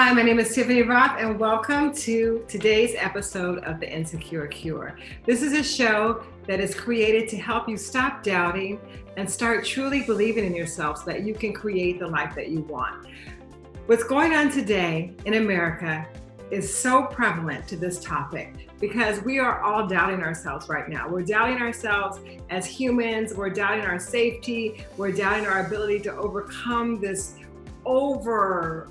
Hi, my name is Tiffany Roth, and welcome to today's episode of The Insecure Cure. This is a show that is created to help you stop doubting and start truly believing in yourself so that you can create the life that you want. What's going on today in America is so prevalent to this topic because we are all doubting ourselves right now. We're doubting ourselves as humans, we're doubting our safety, we're doubting our ability to overcome this over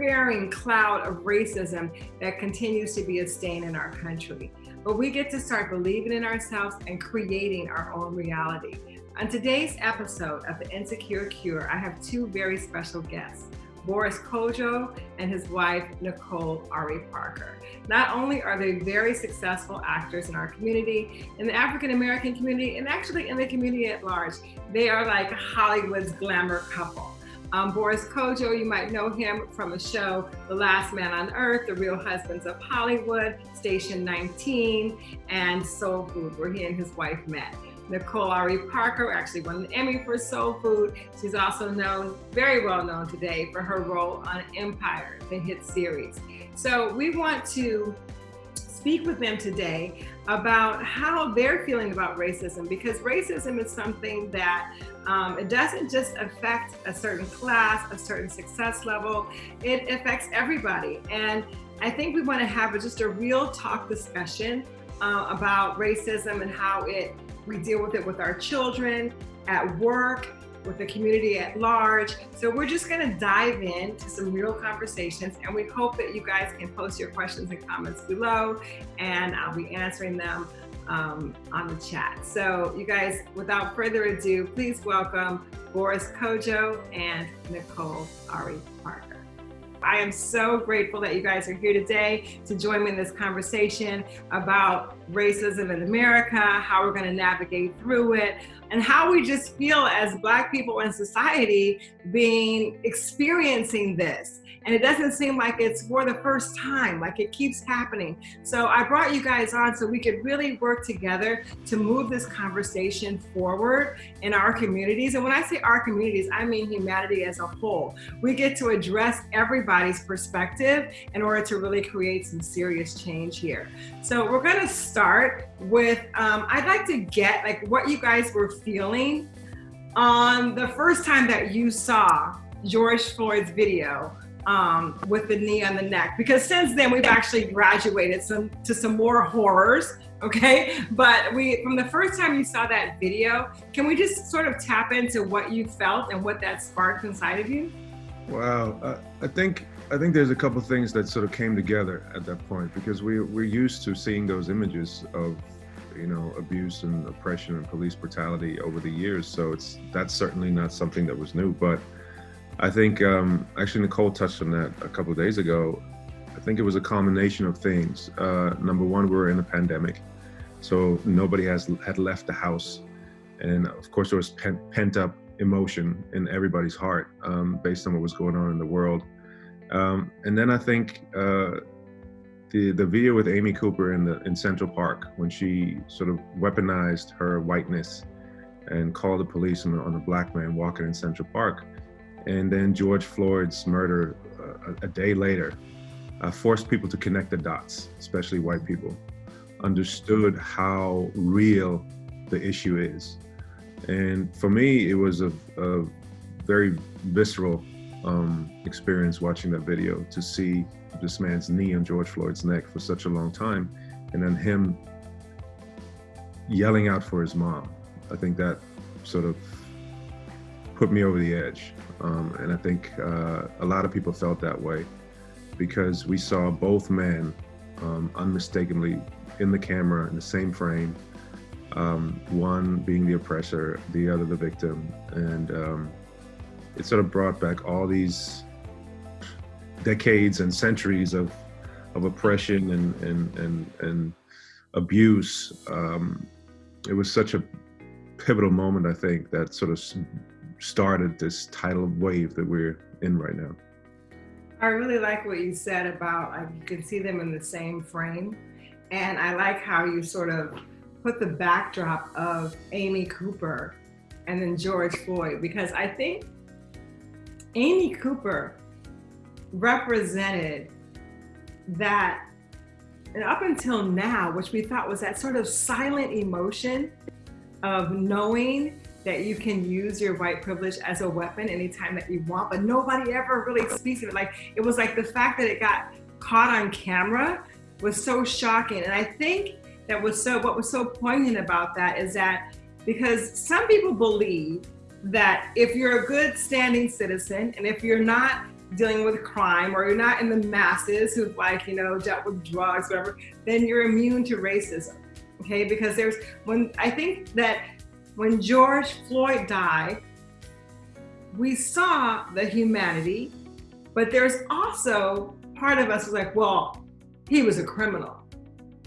bearing cloud of racism that continues to be a stain in our country. But we get to start believing in ourselves and creating our own reality. On today's episode of The Insecure Cure, I have two very special guests. Boris Kodjoe and his wife, Nicole Ari Parker. Not only are they very successful actors in our community, in the African American community, and actually in the community at large, they are like Hollywood's glamour couple. Um, Boris Kodjoe, you might know him from the show The Last Man on Earth, The Real Husbands of Hollywood, Station 19, and Soul Food, where he and his wife met. Nicole Ari Parker actually won an Emmy for Soul Food. She's also known, very well known today, for her role on Empire, the hit series. So we want to speak with them today about how they're feeling about racism because racism is something that um, it doesn't just affect a certain class, a certain success level, it affects everybody. And I think we want to have a, just a real talk discussion uh, about racism and how it we deal with it with our children, at work, with the community at large. So we're just gonna dive into some real conversations and we hope that you guys can post your questions and comments below and I'll be answering them um, on the chat. So you guys, without further ado, please welcome Boris Kodjoe and Nicole Ari Parker. I am so grateful that you guys are here today to join me in this conversation about racism in America, how we're going to navigate through it, and how we just feel as Black people in society being experiencing this and it doesn't seem like it's for the first time, like it keeps happening. So I brought you guys on so we could really work together to move this conversation forward in our communities. And when I say our communities, I mean humanity as a whole. We get to address everybody's perspective in order to really create some serious change here. So we're gonna start with, um, I'd like to get like what you guys were feeling on the first time that you saw George Floyd's video um, with the knee on the neck. Because since then we've actually graduated some to some more horrors okay? But we from the first time you saw that video can we just sort of tap into what you felt and what that sparked inside of you? Wow uh, i think i think there's a couple things that sort of came together at that point because we we're used to seeing those images of you know abuse and oppression and police brutality over the years so it's that's certainly not something that was new but I think um, actually Nicole touched on that a couple of days ago. I think it was a combination of things. Uh, number one, we were in a pandemic, so nobody has had left the house, and of course there was pent up emotion in everybody's heart um, based on what was going on in the world. Um, and then I think uh, the the video with Amy Cooper in the in Central Park when she sort of weaponized her whiteness and called the police on, on a black man walking in Central Park and then George Floyd's murder uh, a, day later uh, forced people to connect the dots, especially white people, understood how real the issue is. And for me, it was a, a very visceral um, experience watching that video to see this man's knee on George Floyd's neck for such a long time, and then him yelling out for his mom. I think that sort of put me over the edge. Um, and I think uh, a lot of people felt that way because we saw both men um, unmistakably in the camera in the same frame, um, one being the oppressor, the other the victim. And um, it sort of brought back all these decades and centuries of, of oppression and, and, and, and abuse. Um, it was such a pivotal moment, I think, that sort of started this tidal wave that we're in right now. I really like what you said about like you can see them in the same frame. And I like how you sort of put the backdrop of Amy Cooper and then George Floyd, because I think Amy Cooper represented that, and up until now, which we thought was that sort of silent emotion of knowing that you can use your white privilege as a weapon anytime that you want, but nobody ever really speaks of it. Like it was like the fact that it got caught on camera was so shocking. And I think that was so what was so poignant about that is that because some people believe that if you're a good standing citizen and if you're not dealing with crime or you're not in the masses who've like, you know, dealt with drugs, whatever, then you're immune to racism. Okay, because there's when I think that when George Floyd died, we saw the humanity, but there's also part of us like, well, he was a criminal.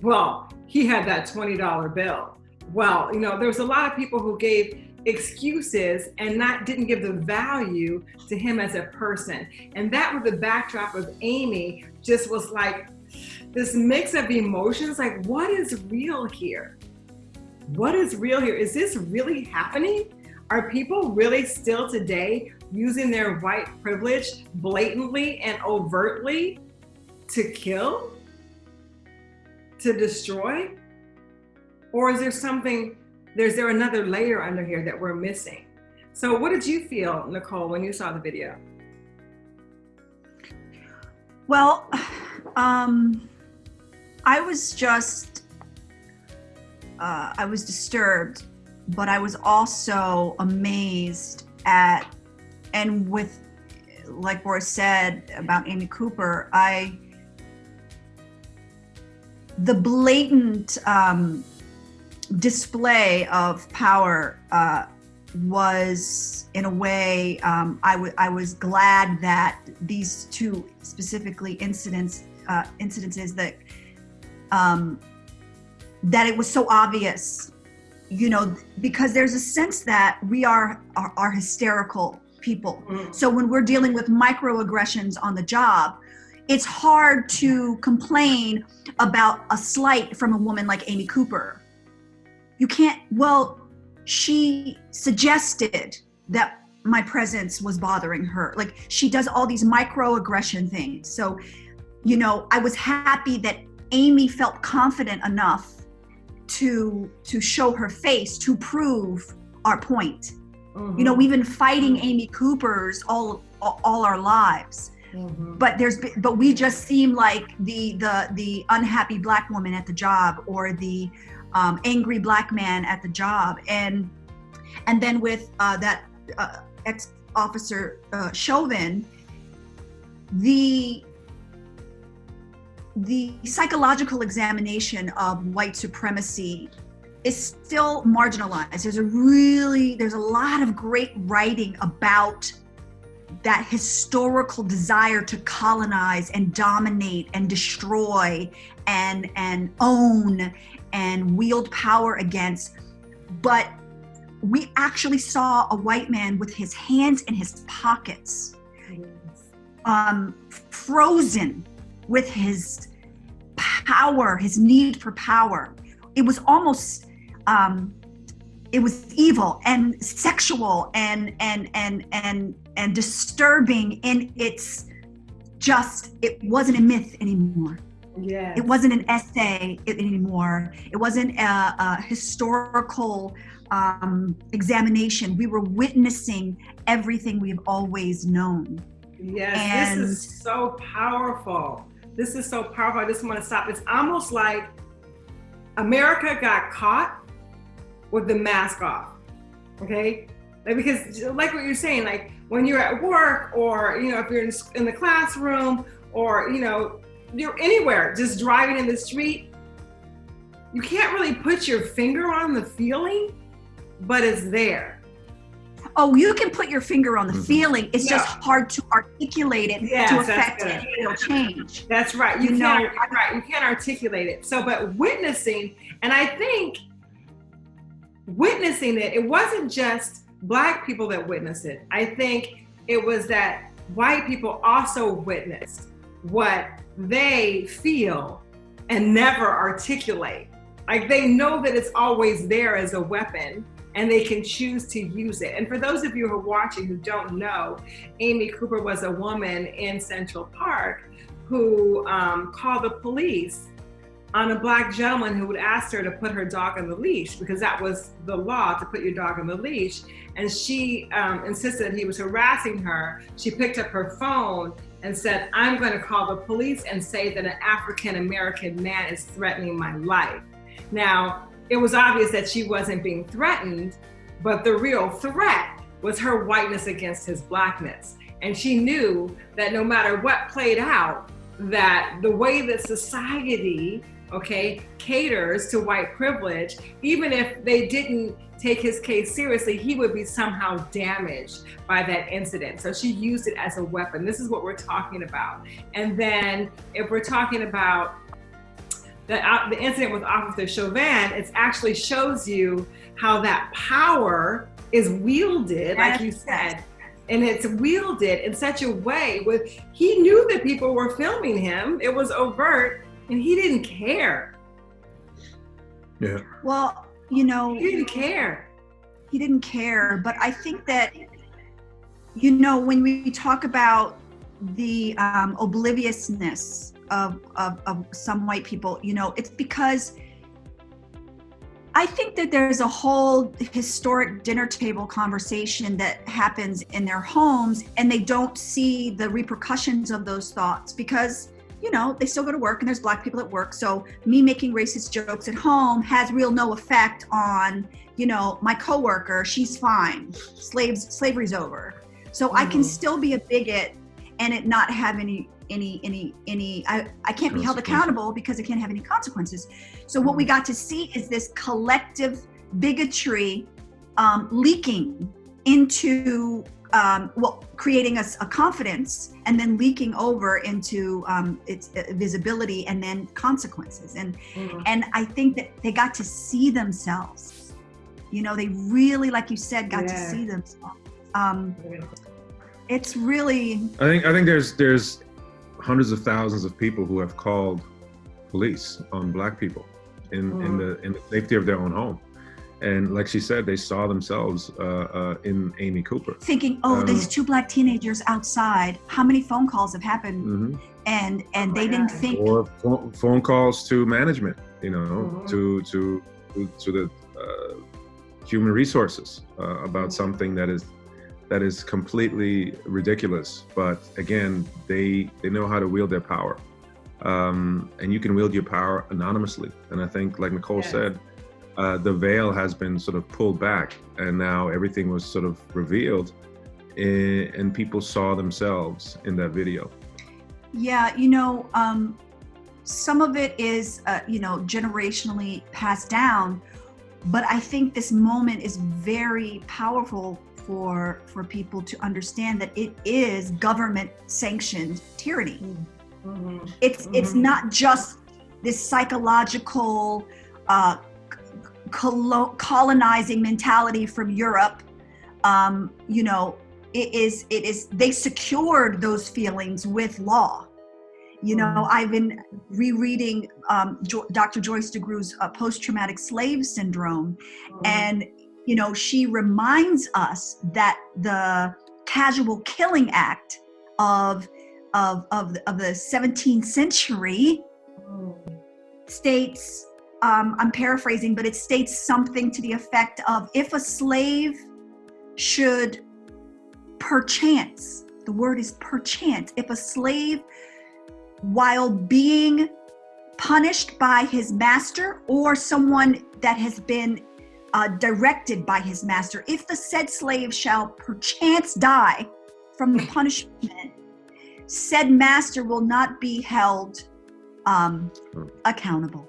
Well, he had that $20 bill. Well, you know, there was a lot of people who gave excuses and not didn't give the value to him as a person. And that was the backdrop of Amy just was like this mix of emotions, like what is real here? What is real here? Is this really happening? Are people really still today using their white privilege blatantly and overtly to kill? To destroy? Or is there something, there's there another layer under here that we're missing? So what did you feel, Nicole, when you saw the video? Well, um, I was just, uh, I was disturbed, but I was also amazed at, and with, like Boris said about Amy Cooper, I, the blatant um, display of power uh, was in a way um, I, was glad that these two specifically incidents uh, incidences that um, that it was so obvious you know because there's a sense that we are are, are hysterical people mm. so when we're dealing with microaggressions on the job it's hard to complain about a slight from a woman like amy cooper you can't well she suggested that my presence was bothering her. Like she does all these microaggression things. So, you know, I was happy that Amy felt confident enough to to show her face to prove our point. Mm-hmm. You know, we've been fighting Amy Cooper's all all our lives. Mm-hmm. But there's but we just seem like the the the unhappy black woman at the job or the um, angry black man at the job and and then with uh, that uh, ex officer uh, Chauvin the the psychological examination of white supremacy is still marginalized. There's a really there's a lot of great writing about that historical desire to colonize and dominate and destroy and and own and wield power against. But we actually saw a white man with his hands in his pockets um, frozen with his power his need for power. It was almost um, it was evil and sexual and and and and and disturbing in its just it wasn't a myth anymore. Yeah it wasn't an essay anymore. It wasn't a, a historical um, examination. We were witnessing everything we've always known. Yes and this is so powerful this is so powerful i just want to stop. It's almost like america got caught with the mask off okay? Like because like what you're saying like when you're at work or you know if you're in, in the classroom or you know you're anywhere just driving in the street you can't really put your finger on the feeling but it's there oh you can put your finger on the mm-hmm. feeling. It's just hard to articulate it yes, to affect any real change. That's right. You, you can't know, right you can't articulate it. So but witnessing and i think witnessing it it wasn't just black people that witnessed it. I think it was that white people also witnessed what they feel and never articulate. Like they know that it's always there as a weapon, and they can choose to use it. And for those of you who are watching who don't know, Amy Cooper was a woman in Central Park who um, called the police on a black gentleman who would ask her to put her dog on the leash because that was the law to put your dog on the leash. And she um, insisted he was harassing her. She picked up her phone and said, I'm going to call the police and say that an African American man is threatening my life. Now, it was obvious that she wasn't being threatened, but the real threat was her whiteness against his blackness. And she knew that no matter what played out, that the way that society okay, caters to white privilege, even if they didn't take his case seriously, he would be somehow damaged by that incident. So she used it as a weapon. This is what we're talking about. And then if we're talking about the, uh, the incident with Officer Chauvin, it actually shows you how that power is wielded, like you said, and it's wielded in such a way with he knew that people were filming him. It was overt, and he didn't care. Yeah. Well, you know, he didn't care. He didn't care, but I think that you know when we talk about the um, obliviousness of, of, of some white people, you know, it's because I think that there's a whole historic dinner table conversation that happens in their homes and they don't see the repercussions of those thoughts because you know, they still go to work and there's black people at work. So me making racist jokes at home has real no effect on, you know, my coworker, she's fine. Slaves slavery's over. So mm-hmm. I can mm-hmm. still be a bigot and it not have any any any any I, I can't be held accountable because it can't have any consequences. So what we mm-hmm. got to see is this collective bigotry um, leaking into um, well, creating a, a, confidence and then leaking over into um, its uh, visibility and then consequences. And mm-hmm. and I think that they got to see themselves. You know, they really, like you said, got yeah. to see themselves. Um, it's really. I think I think there's there's hundreds of thousands of people who have called police on black people in mm. in the in the safety of their own home and like she said, they saw themselves uh, uh, in Amy Cooper. Thinking, oh, um, these two black teenagers outside. How many phone calls have happened? Mm-hmm. And and oh they didn't think. Or phone calls to management, you know, mm-hmm. to to to the uh, human resources uh, about mm-hmm. something that is that is completely ridiculous. But again, they they know how to wield their power, um, and you can wield your power anonymously. And I think, like Nicole yes. said uh, the veil has been sort of pulled back and now everything was sort of revealed and people saw themselves in that video yeah you know um, some of it is uh, you know generationally passed down but i think this moment is very powerful for for people to understand that it is government sanctioned tyranny mm-hmm. it's mm-hmm. it's not just this psychological uh, colonizing mentality from Europe, um, you know, it is it is they secured those feelings with law. You know, mm. I've been rereading um, jo- Dr. Joyce DeGruy's uh, post-traumatic slave syndrome, mm. and you know, she reminds us that the casual killing act of of of, of the 17th century states um, I'm paraphrasing, but it states something to the effect of if a slave should perchance, the word is perchance, if a slave, while being punished by his master or someone that has been uh, directed by his master, if the said slave shall perchance die from the punishment, said master will not be held um, accountable.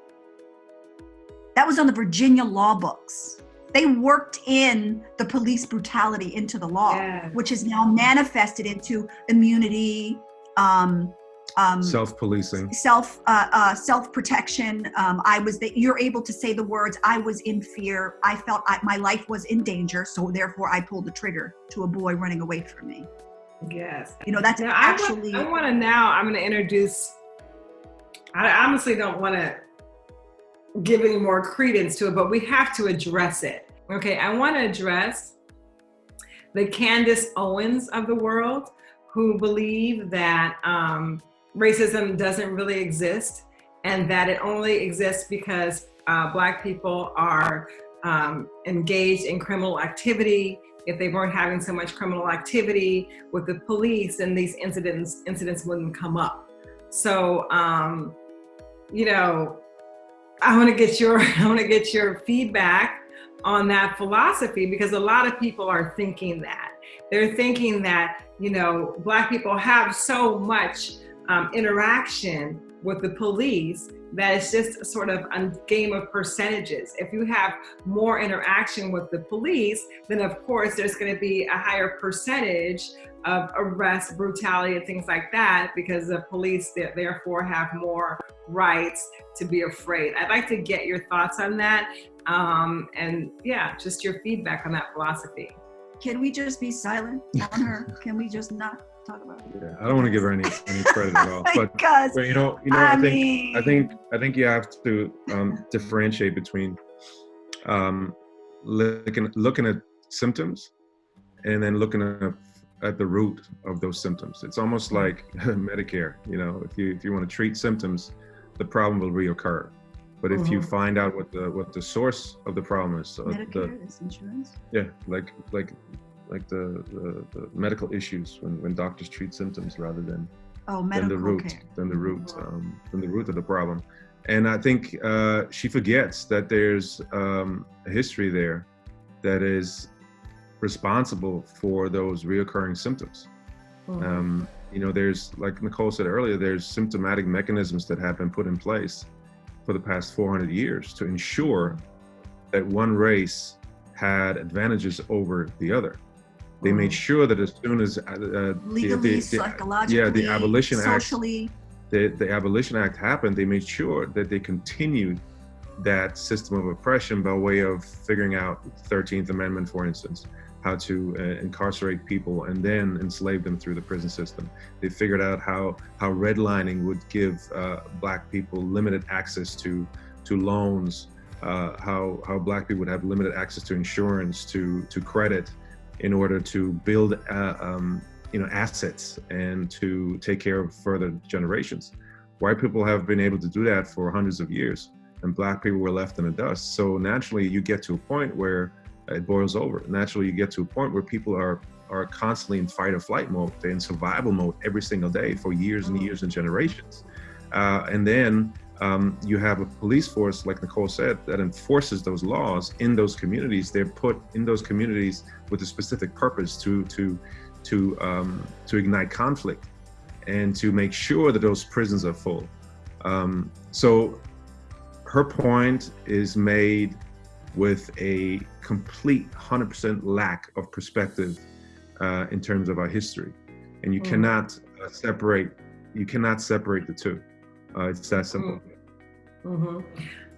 That was on the Virginia law books. They worked in the police brutality into the law, yeah. which is now manifested into immunity, um, um, self-policing, self uh, uh, self-protection. Um, I was that you're able to say the words. I was in fear. I felt I, my life was in danger, so therefore I pulled the trigger to a boy running away from me. Yes, you know that's now, actually. I want, to now. I'm going to introduce. I honestly don't want to give any more credence to it, but we have to address it Okay, I want to address the Candace Owens of the world who believe that um, racism doesn't really exist and that it only exists because uh, Black people are um, engaged in criminal activity. If they weren't having so much criminal activity with the police, then these incidents incidents wouldn't come up. So, um, you know, I want to get your I want to get your feedback on that philosophy because a lot of people are thinking that they're thinking that you know black people have so much um, interaction with the police that it's just sort of a game of percentages. If you have more interaction with the police, then of course there's going to be a higher percentage of arrest, brutality, and things like that because the police therefore have more rights to be afraid. I'd like to get your thoughts on that. Um, and yeah, just your feedback on that philosophy. Can we just be silent on her? Can we just not talk about? Yeah, I don't want to give her any any credit at all. But, because, but you know, you know, I, I think mean- I think I think you have to um, differentiate between um, looking looking at symptoms and then looking at at the root of those symptoms. It's almost like Medicare. You know, if you if you want to treat symptoms, the problem will reoccur. But if you Mhm. find out what the what the source of the problem is, so the, Medicare is insurance. yeah, like like like the, the, the medical issues when, when doctors treat symptoms rather than Oh, than the root care. than the root um, than the root of the problem. And I think uh, she forgets that there's um, a history there that is responsible for those reoccurring symptoms. Mhm. Um, you know, there's like Nicole said earlier, there's symptomatic mechanisms that have been put in place for the past 400 years to ensure that one race had advantages over the other. They made Mhm. sure that as soon as uh, uh, the- Legally, the- the- psychologically, yeah, the Abolition Act socially. the, the Abolition Act happened, they made sure that they continued that system of oppression by way of figuring out 13th Amendment, for instance, how to uh, incarcerate people and then enslave them through the prison system. They figured out how, how redlining would give uh, black people limited access to, to loans, uh, how, how black people would have limited access to insurance, to, to credit in order to build uh, um, you know assets and to take care of further generations. White people have been able to do that for hundreds of years and black people were left in the dust. So naturally you get to a point where it boils over. Naturally you get to a point where people are are constantly in fight or flight mode. They're in survival mode every single day for years and years and generations. Uh, and then um, you have a police force, like Nicole said, that enforces those laws in those communities. They're put in those communities with a specific purpose to to to um, to ignite conflict and to make sure that those prisons are full. Um, so her point is made with a complete 100% lack of perspective uh, in terms of our history, and you Mm. cannot uh, separate. You cannot separate the two. Uh, it's that simple. hmm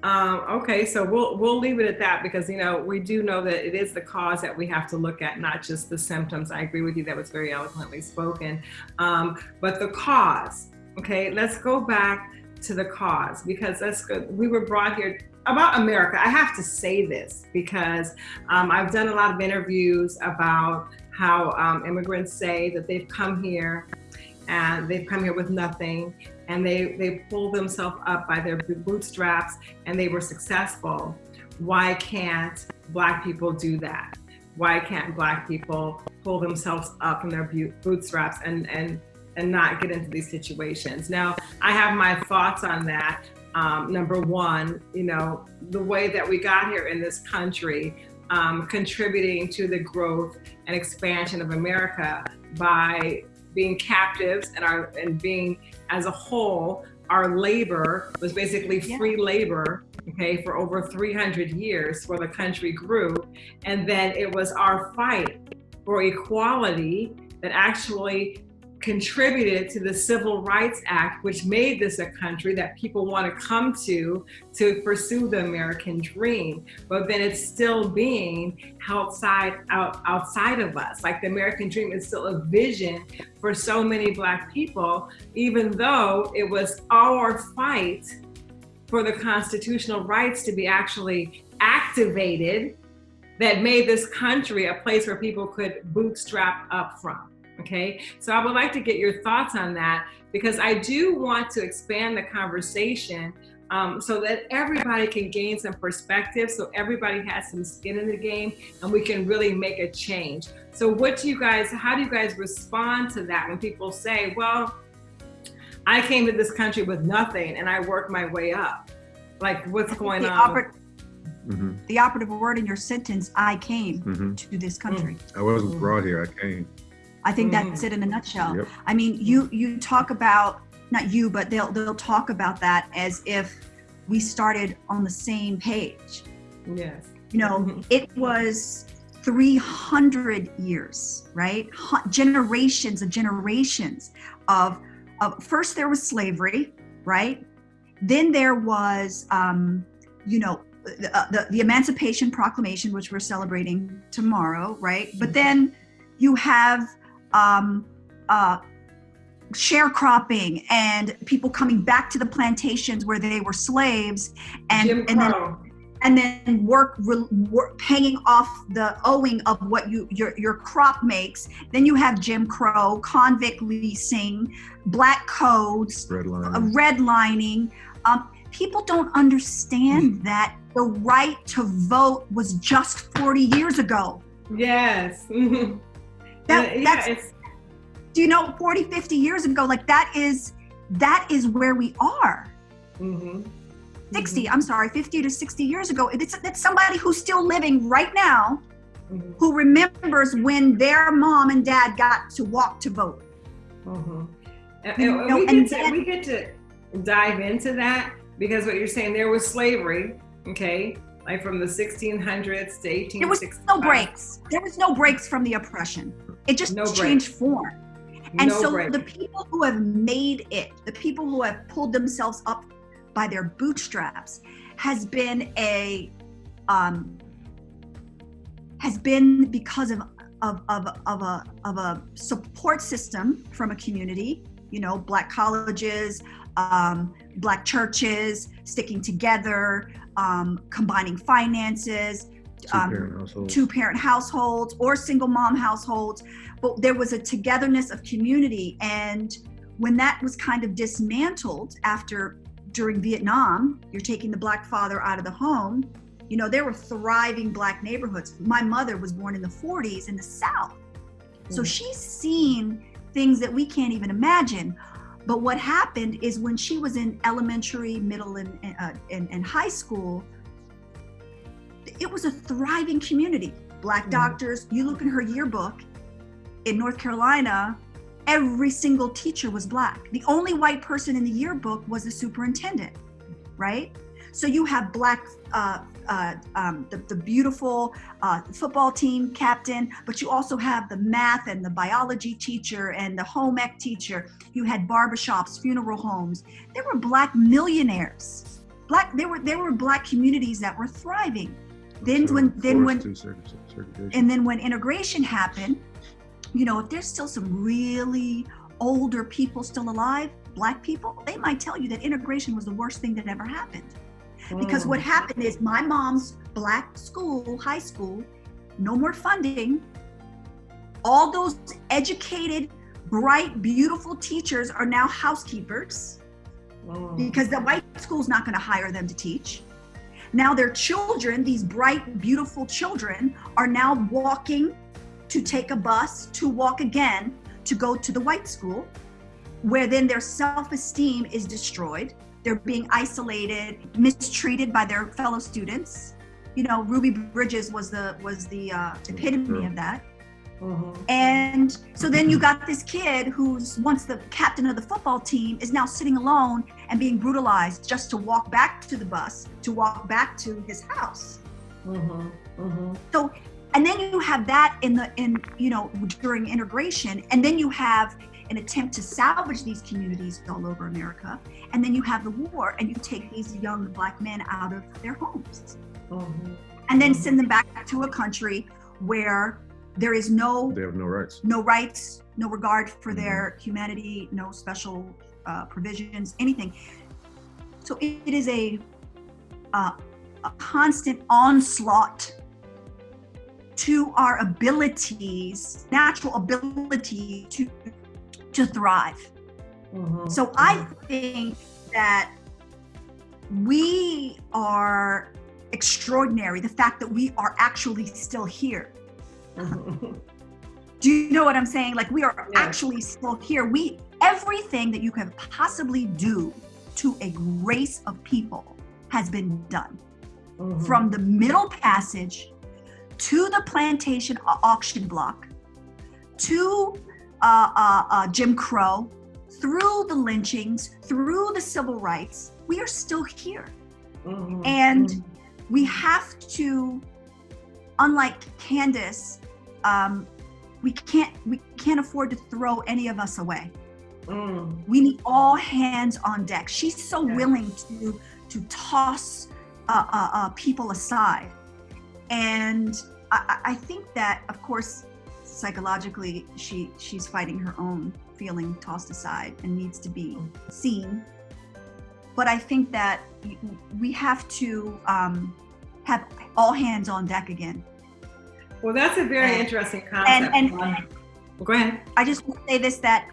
Um, okay, so we'll we'll leave it at that because you know we do know that it is the cause that we have to look at, not just the symptoms. I agree with you; that was very eloquently spoken. Um, but the cause. Okay, let's go back to the cause because that's good. We were brought here about America. I have to say this because um, I've done a lot of interviews about how um, immigrants say that they've come here and they've come here with nothing and they they pulled themselves up by their bootstraps and they were successful. Why can't black people do that? Why can't black people pull themselves up in their bootstraps and and and not get into these situations? Now i have my thoughts on that. Um, number one you know the way that we got here in this country um, contributing to the growth and expansion of america by being captives and our and being as a whole our labor was basically Yeah. free labor okay for over 300 years where the country grew and then it was our fight for equality that actually contributed to the Civil Rights Act, which made this a country that people want to come to to pursue the American dream. But then it's still being held side out outside of us. Like the American dream is still a vision for so many Black people, even though it was our fight for the constitutional rights to be actually activated that made this country a place where people could bootstrap up from. Okay, so I would like to get your thoughts on that because I do want to expand the conversation um, so that everybody can gain some perspective, so everybody has some skin in the game, and we can really make a change. So, what do you guys? How do you guys respond to that when people say, "Well, I came to this country with nothing, and I worked my way up"? Like, what's going the on? Oper- mm-hmm. The operative word in your sentence: "I came mm-hmm. to this country." I wasn't brought here. I came. I think that's mm-hmm. it in a nutshell. Yep. I mean, you you talk about not you, but they'll they'll talk about that as if we started on the same page. Yes. You know, mm-hmm. it was 300 years, right? Generations of generations of of first there was slavery, right? Then there was um, you know, the, uh, the, the Emancipation Proclamation, which we're celebrating tomorrow, right? But then you have um, uh, sharecropping and people coming back to the plantations where they were slaves and and then and then work, work paying off the owing of what you your your crop makes. Then you have jim crow convict leasing black codes redlining, uh, redlining. Um, people don't understand mm. that the right to vote was just 40 years ago. Yes that, yeah, that's do you know 40 50 years ago like that is that is where we are mm-hmm. 60 mm-hmm. i'm sorry 50 to 60 years ago it's, it's somebody who's still living right now mm-hmm. who remembers when their mom and dad got to walk to vote mm-hmm. and, and, know, we, get to, we get to dive into that because what you're saying there was slavery okay like from the 1600s to 1860s. There was no breaks. There was no breaks from the oppression. It just no changed form. And no so break. the people who have made it, the people who have pulled themselves up by their bootstraps, has been a um, has been because of of, of, of a of a support system from a community. You know, black colleges, um, black churches sticking together, um, combining finances, um, two parent households or single mom households but there was a togetherness of community. And when that was kind of dismantled after during vietnam you're taking the black father out of the home you know there were thriving black neighborhoods. My mother was born in the 40s in the south. So mm. she's seen things that we can't even imagine. But what happened is when she was in elementary middle and, uh, and, and high school it was a thriving community. Black mm-hmm. doctors, you look in her yearbook in North Carolina, every single teacher was black. The only white person in the yearbook was the superintendent, right? So you have black, uh, uh, um, the, the, beautiful uh, football team captain, but you also have the math and the biology teacher and the home ec teacher. You had barbershops, funeral homes. There were black millionaires. Black, there were there were black communities that were thriving then when then when and then when integration happened you know if there's still some really older people still alive black people they might tell you that integration was the worst thing that ever happened because what mm. happened is my mom's black school high school no more funding all those educated bright beautiful teachers are now housekeepers mm. because the white school's not going to hire them to teach now their children, these bright, beautiful children, are now walking to take a bus to walk again to go to the white school, where then their self esteem is destroyed. They're being isolated, mistreated by their fellow students. You know, Ruby Bridges was the was the uh, epitome of that. Mm-hmm. And so then you got this kid who's once the captain of the football team is now sitting alone and being brutalized just to walk back to the bus, to walk back to his house. Mm-hmm. Mm-hmm. So, and then you have that in the in you know during integration, and then you have an attempt to salvage these communities all over America, and then you have the war, and you take these young black men out of their homes, mm-hmm. and then mm-hmm. send them back to a country where there is no they have no rights no rights no regard for mm-hmm. their humanity no special uh, provisions anything so it, it is a, uh, a constant onslaught to our abilities, natural ability to to thrive. Mm-hmm. So I think that we are extraordinary. The fact that we are actually still here. Do you know what I'm saying? Like we are actually still here. We everything that you can possibly do to a race of people has been done. Mm-hmm. From the middle passage to the plantation auction block to uh, uh, uh, Jim Crow, through the lynchings, through the civil rights, we are still here. Mm-hmm. And we have to, unlike Candace, um, we can't we can't afford to throw any of us away. Mm. We need all hands on deck. She's so yeah. willing to to toss uh, uh, uh, people aside, and I, I, think that, of course, psychologically, she she's fighting her own feeling tossed aside and needs to be seen. But I think that we have to um, have all hands on deck again. Well, that's a very and, interesting concept. And, and, Go ahead. I just want to say this that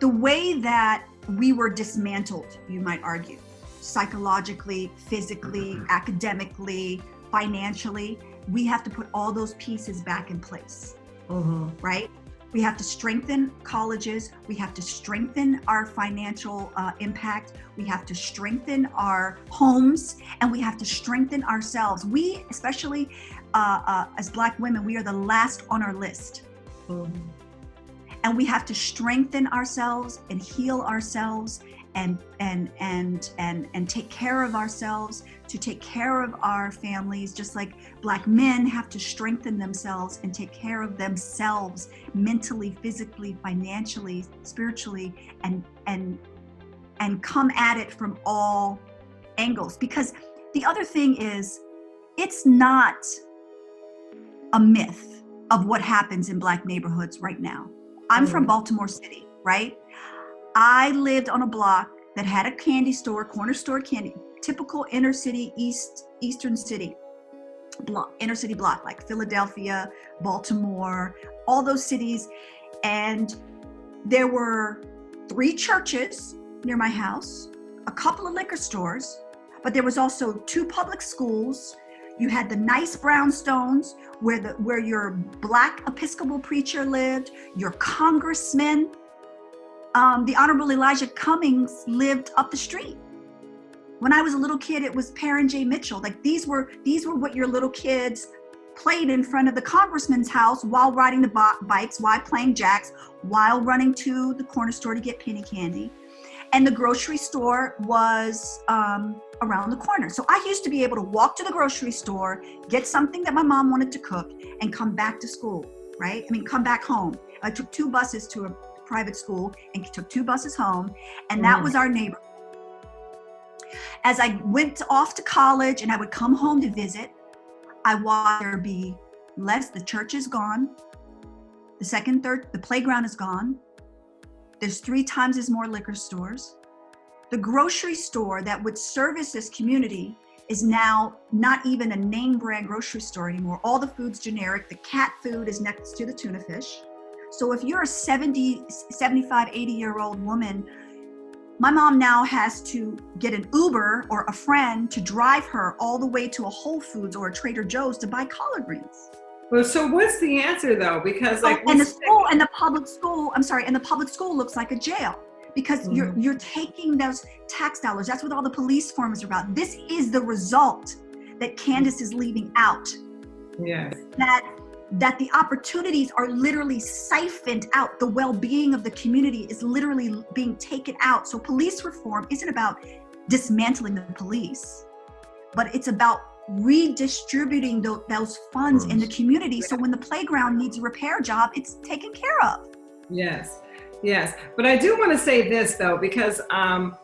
the way that we were dismantled, you might argue, psychologically, physically, mm-hmm. academically, financially, we have to put all those pieces back in place, mm-hmm. right? We have to strengthen colleges. We have to strengthen our financial uh, impact. We have to strengthen our homes and we have to strengthen ourselves. We, especially uh, uh, as Black women, we are the last on our list. Mm-hmm. And we have to strengthen ourselves and heal ourselves and and and and and take care of ourselves to take care of our families just like black men have to strengthen themselves and take care of themselves mentally physically financially spiritually and and and come at it from all angles because the other thing is it's not a myth of what happens in black neighborhoods right now i'm mm. from baltimore city right I lived on a block that had a candy store, corner store candy, typical inner city, east, eastern city block, inner city block, like Philadelphia, Baltimore, all those cities. And there were three churches near my house, a couple of liquor stores, but there was also two public schools. You had the nice brownstones where the where your black Episcopal preacher lived, your congressman um, the Honorable Elijah Cummings lived up the street. When I was a little kid, it was Parren J. Mitchell. Like these were these were what your little kids played in front of the congressman's house while riding the bikes, while playing jacks, while running to the corner store to get penny candy. And the grocery store was um, around the corner. So I used to be able to walk to the grocery store, get something that my mom wanted to cook, and come back to school, right? I mean, come back home. I took two buses to a private school and took two buses home. And that mm. was our neighbor. As I went off to college and I would come home to visit, I watched there be less, the church is gone. The second, third, the playground is gone. There's three times as more liquor stores. The grocery store that would service this community is now not even a name brand grocery store anymore. All the food's generic. The cat food is next to the tuna fish. So if you're a 70, 75, 80 year old woman, my mom now has to get an Uber or a friend to drive her all the way to a Whole Foods or a Trader Joe's to buy collard greens. Well, so what's the answer though? Because like, oh, and the school and the public school, I'm sorry, and the public school looks like a jail because mm-hmm. you're you're taking those tax dollars. That's what all the police forms are about. This is the result that Candace is leaving out. Yes. That that the opportunities are literally siphoned out. The well being of the community is literally being taken out. So, police reform isn't about dismantling the police, but it's about redistributing those, those funds in the community. So, when the playground needs a repair job, it's taken care of. Yes, yes. But I do want to say this, though, because um,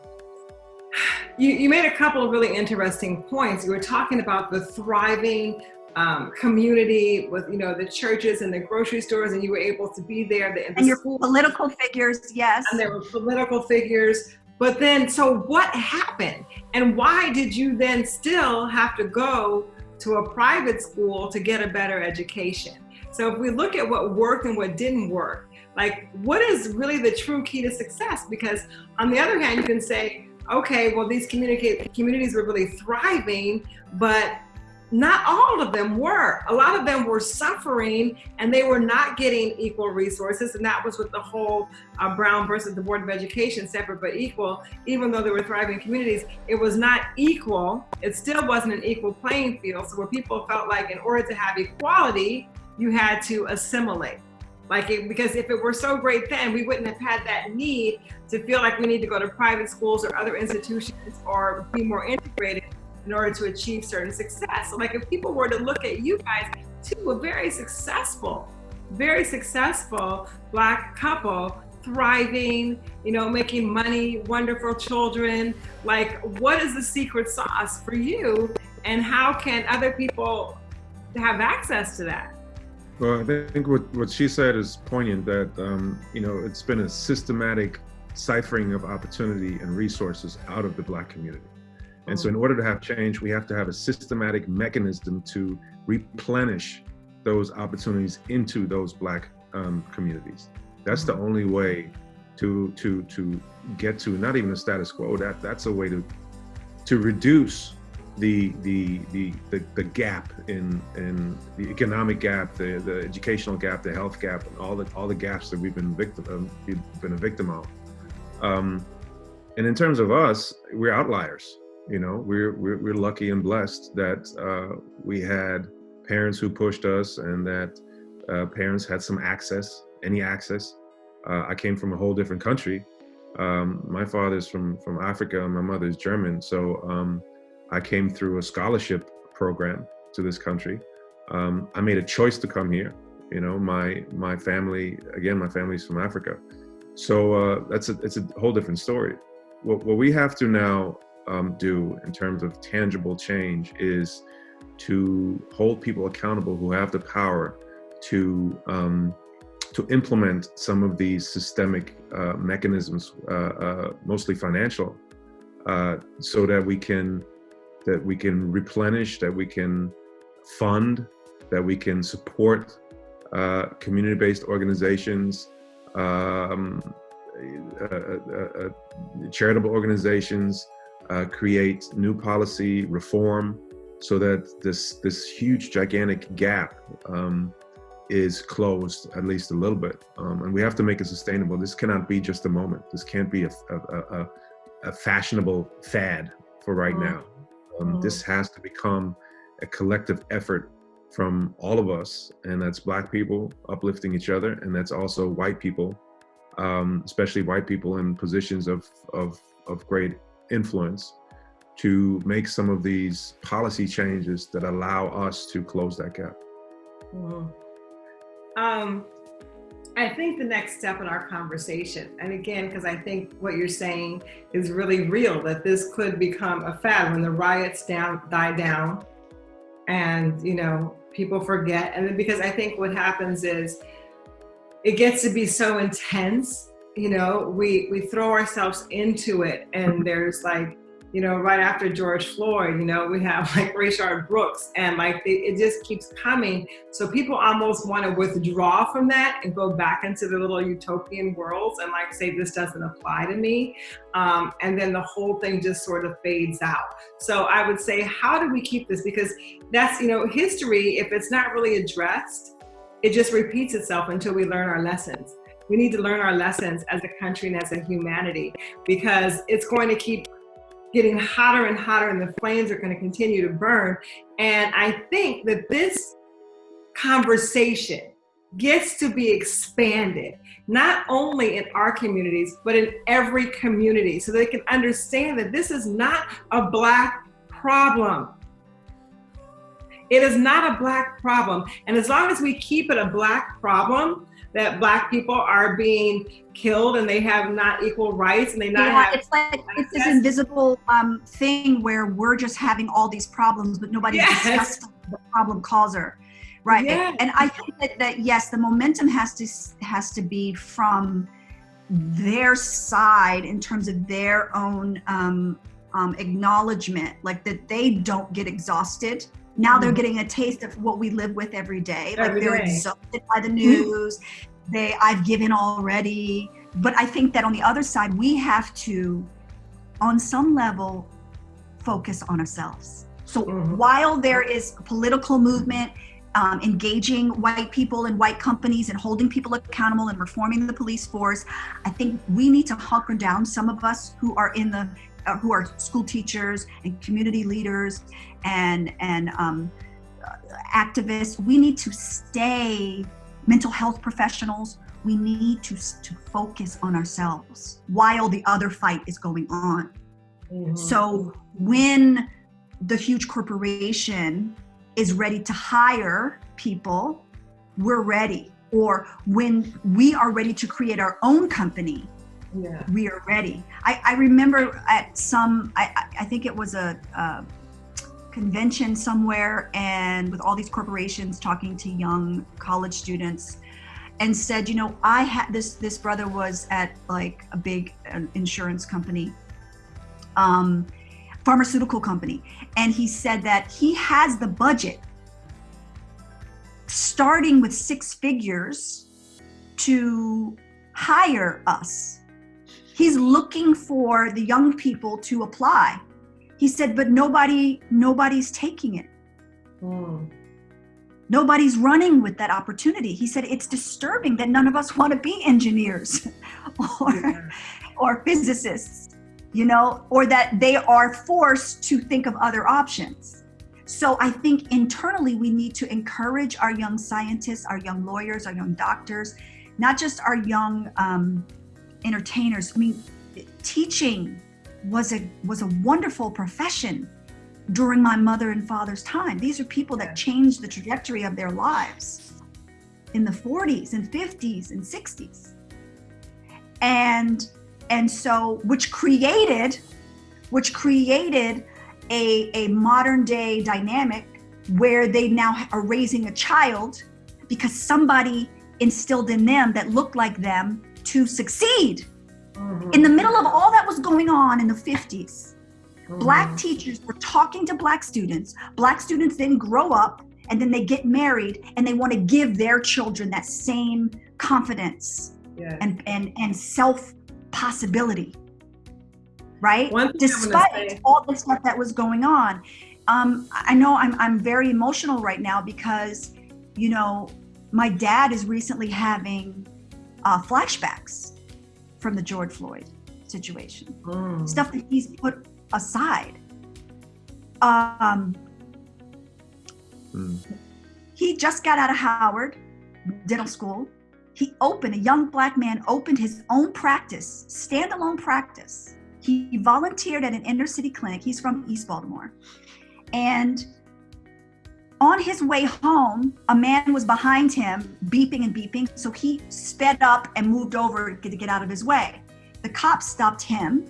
you, you made a couple of really interesting points. You were talking about the thriving um, community with you know the churches and the grocery stores and you were able to be there the, the and your school. political figures yes and there were political figures but then so what happened and why did you then still have to go to a private school to get a better education. So if we look at what worked and what didn't work, like what is really the true key to success? Because on the other hand, you can say, okay, well, these communities were really thriving, but not all of them were. A lot of them were suffering and they were not getting equal resources. And that was with the whole uh, Brown versus the Board of Education, separate but equal. Even though they were thriving communities, it was not equal. It still wasn't an equal playing field. So where people felt like in order to have equality, you had to assimilate. Like, it, because if it were so great then, we wouldn't have had that need to feel like we need to go to private schools or other institutions or be more integrated in order to achieve certain success. So like if people were to look at you guys, too, a very successful, very successful black couple, thriving, you know, making money, wonderful children. Like, what is the secret sauce for you? And how can other people have access to that? Well, I think what, what she said is poignant that, um, you know, it's been a systematic ciphering of opportunity and resources out of the Black community. And so in order to have change, we have to have a systematic mechanism to replenish those opportunities into those Black um, communities. That's the only way to to to get to not even a status quo. That that's a way to to reduce the the the the, the gap in in the economic gap, the the educational gap, the health gap, and all the all the gaps that we've been victim um, we've been a victim of. Um, and in terms of us, we're outliers. You know, we're we're, we're lucky and blessed that uh, we had parents who pushed us, and that uh, parents had some access, any access. Uh, I came from a whole different country. Um, my father's from from Africa, and my mother's German, so. Um, I came through a scholarship program to this country. Um, I made a choice to come here. You know, my my family again, my family's from Africa, so uh, that's a it's a whole different story. What what we have to now um, do in terms of tangible change is to hold people accountable who have the power to um, to implement some of these systemic uh, mechanisms, uh, uh mostly financial, uh, so that we can that we can replenish, that we can fund, that we can support uh, community-based organizations, um, uh, charitable organizations, uh, create new policy reform so that this this huge gigantic gap um, is closed at least a little bit. Um, and we have to make it sustainable. This cannot be just a moment. This can't be a, a, a, a fashionable fad for right mm-hmm. now. Um, mm-hmm. This has to become a collective effort from all of us, and that's Black people uplifting each other, and that's also white people, um, especially white people in positions of, of, of great influence, to make some of these policy changes that allow us to close that gap. Mm-hmm. Um, I think the next step in our conversation, and again, because I think what you're saying is really real, that this could become a fad when the riots down die down, and you know people forget, and then because I think what happens is it gets to be so intense, you know, we we throw ourselves into it, and there's like you know, right after George Floyd, you know, we have like Rayshard Brooks and like it, it just keeps coming. So people almost want to withdraw from that and go back into the little utopian worlds and like say, this doesn't apply to me. Um, and then the whole thing just sort of fades out. So I would say, how do we keep this? Because that's, you know, history, if it's not really addressed, it just repeats itself until we learn our lessons. We need to learn our lessons as a country and as a humanity because it's going to keep getting hotter and hotter and the flames are going to continue to burn. And I think that this conversation gets to be expanded, not only in our communities, but in every community so they can understand that this is not a black problem. It is not a black problem. And as long as we keep it a black problem, that black people are being killed and they have not equal rights and they not yeah, have it's like it's this invisible um, thing where we're just having all these problems but nobody yes. discusses the problem causer right yes. and i think that, that yes the momentum has to has to be from their side in terms of their own um, um, acknowledgement like that they don't get exhausted Now they're getting a taste of what we live with every day. Like they're day. exhausted by the news. They, I've given already. But I think that on the other side, we have to, on some level, focus on ourselves. So Mhm. while there is a political movement um, engaging white people and white companies and holding people accountable and reforming the police force, I think we need to hunker down. Some of us who are in the uh, who are school teachers and community leaders and and um, activists, we need to stay mental health professionals. We need to to focus on ourselves while the other fight is going on. Mhm. So when the huge corporation is ready to hire people, we're ready. Or when we are ready to create our own company, yeah. we are ready. I, I remember at some, I, I- I think it was a, a convention somewhere, and with all these corporations talking to young college students, and said, you know, I had this. This brother was at like a big uh, insurance company, um, pharmaceutical company, and he said that he has the budget, starting with six figures, to hire us he's looking for the young people to apply he said but nobody nobody's taking it Mm. nobody's running with that opportunity he said it's disturbing that none of us want to be engineers or Yeah. or physicists you know or that they are forced to think of other options so i think internally we need to encourage our young scientists our young lawyers our young doctors not just our young um, entertainers i mean teaching was a was a wonderful profession during my mother and father's time. These are people that changed the trajectory of their lives in the 40s and 50s and 60s and and so which created which created a, a modern day dynamic where they now are raising a child because somebody instilled in them that looked like them to succeed Mhm. in the middle of all that was going on in the 50s black Mhm. teachers were talking to black students black students then grow up and then they get married and they want to give their children that same confidence Yeah. and and and self possibility right One thing I'm gonna despite all the stuff that was going on um i know i'm i'm very emotional right now because you know my dad is recently having uh, flashbacks from the george floyd situation Mm. stuff that he's put aside um Mm. he just got out of Howard Dental School. He opened, a young black man opened his own practice, standalone practice. He volunteered at an inner city clinic. He's from East Baltimore. And on his way home, a man was behind him, beeping and beeping. So he sped up and moved over to get out of his way. The cop stopped him,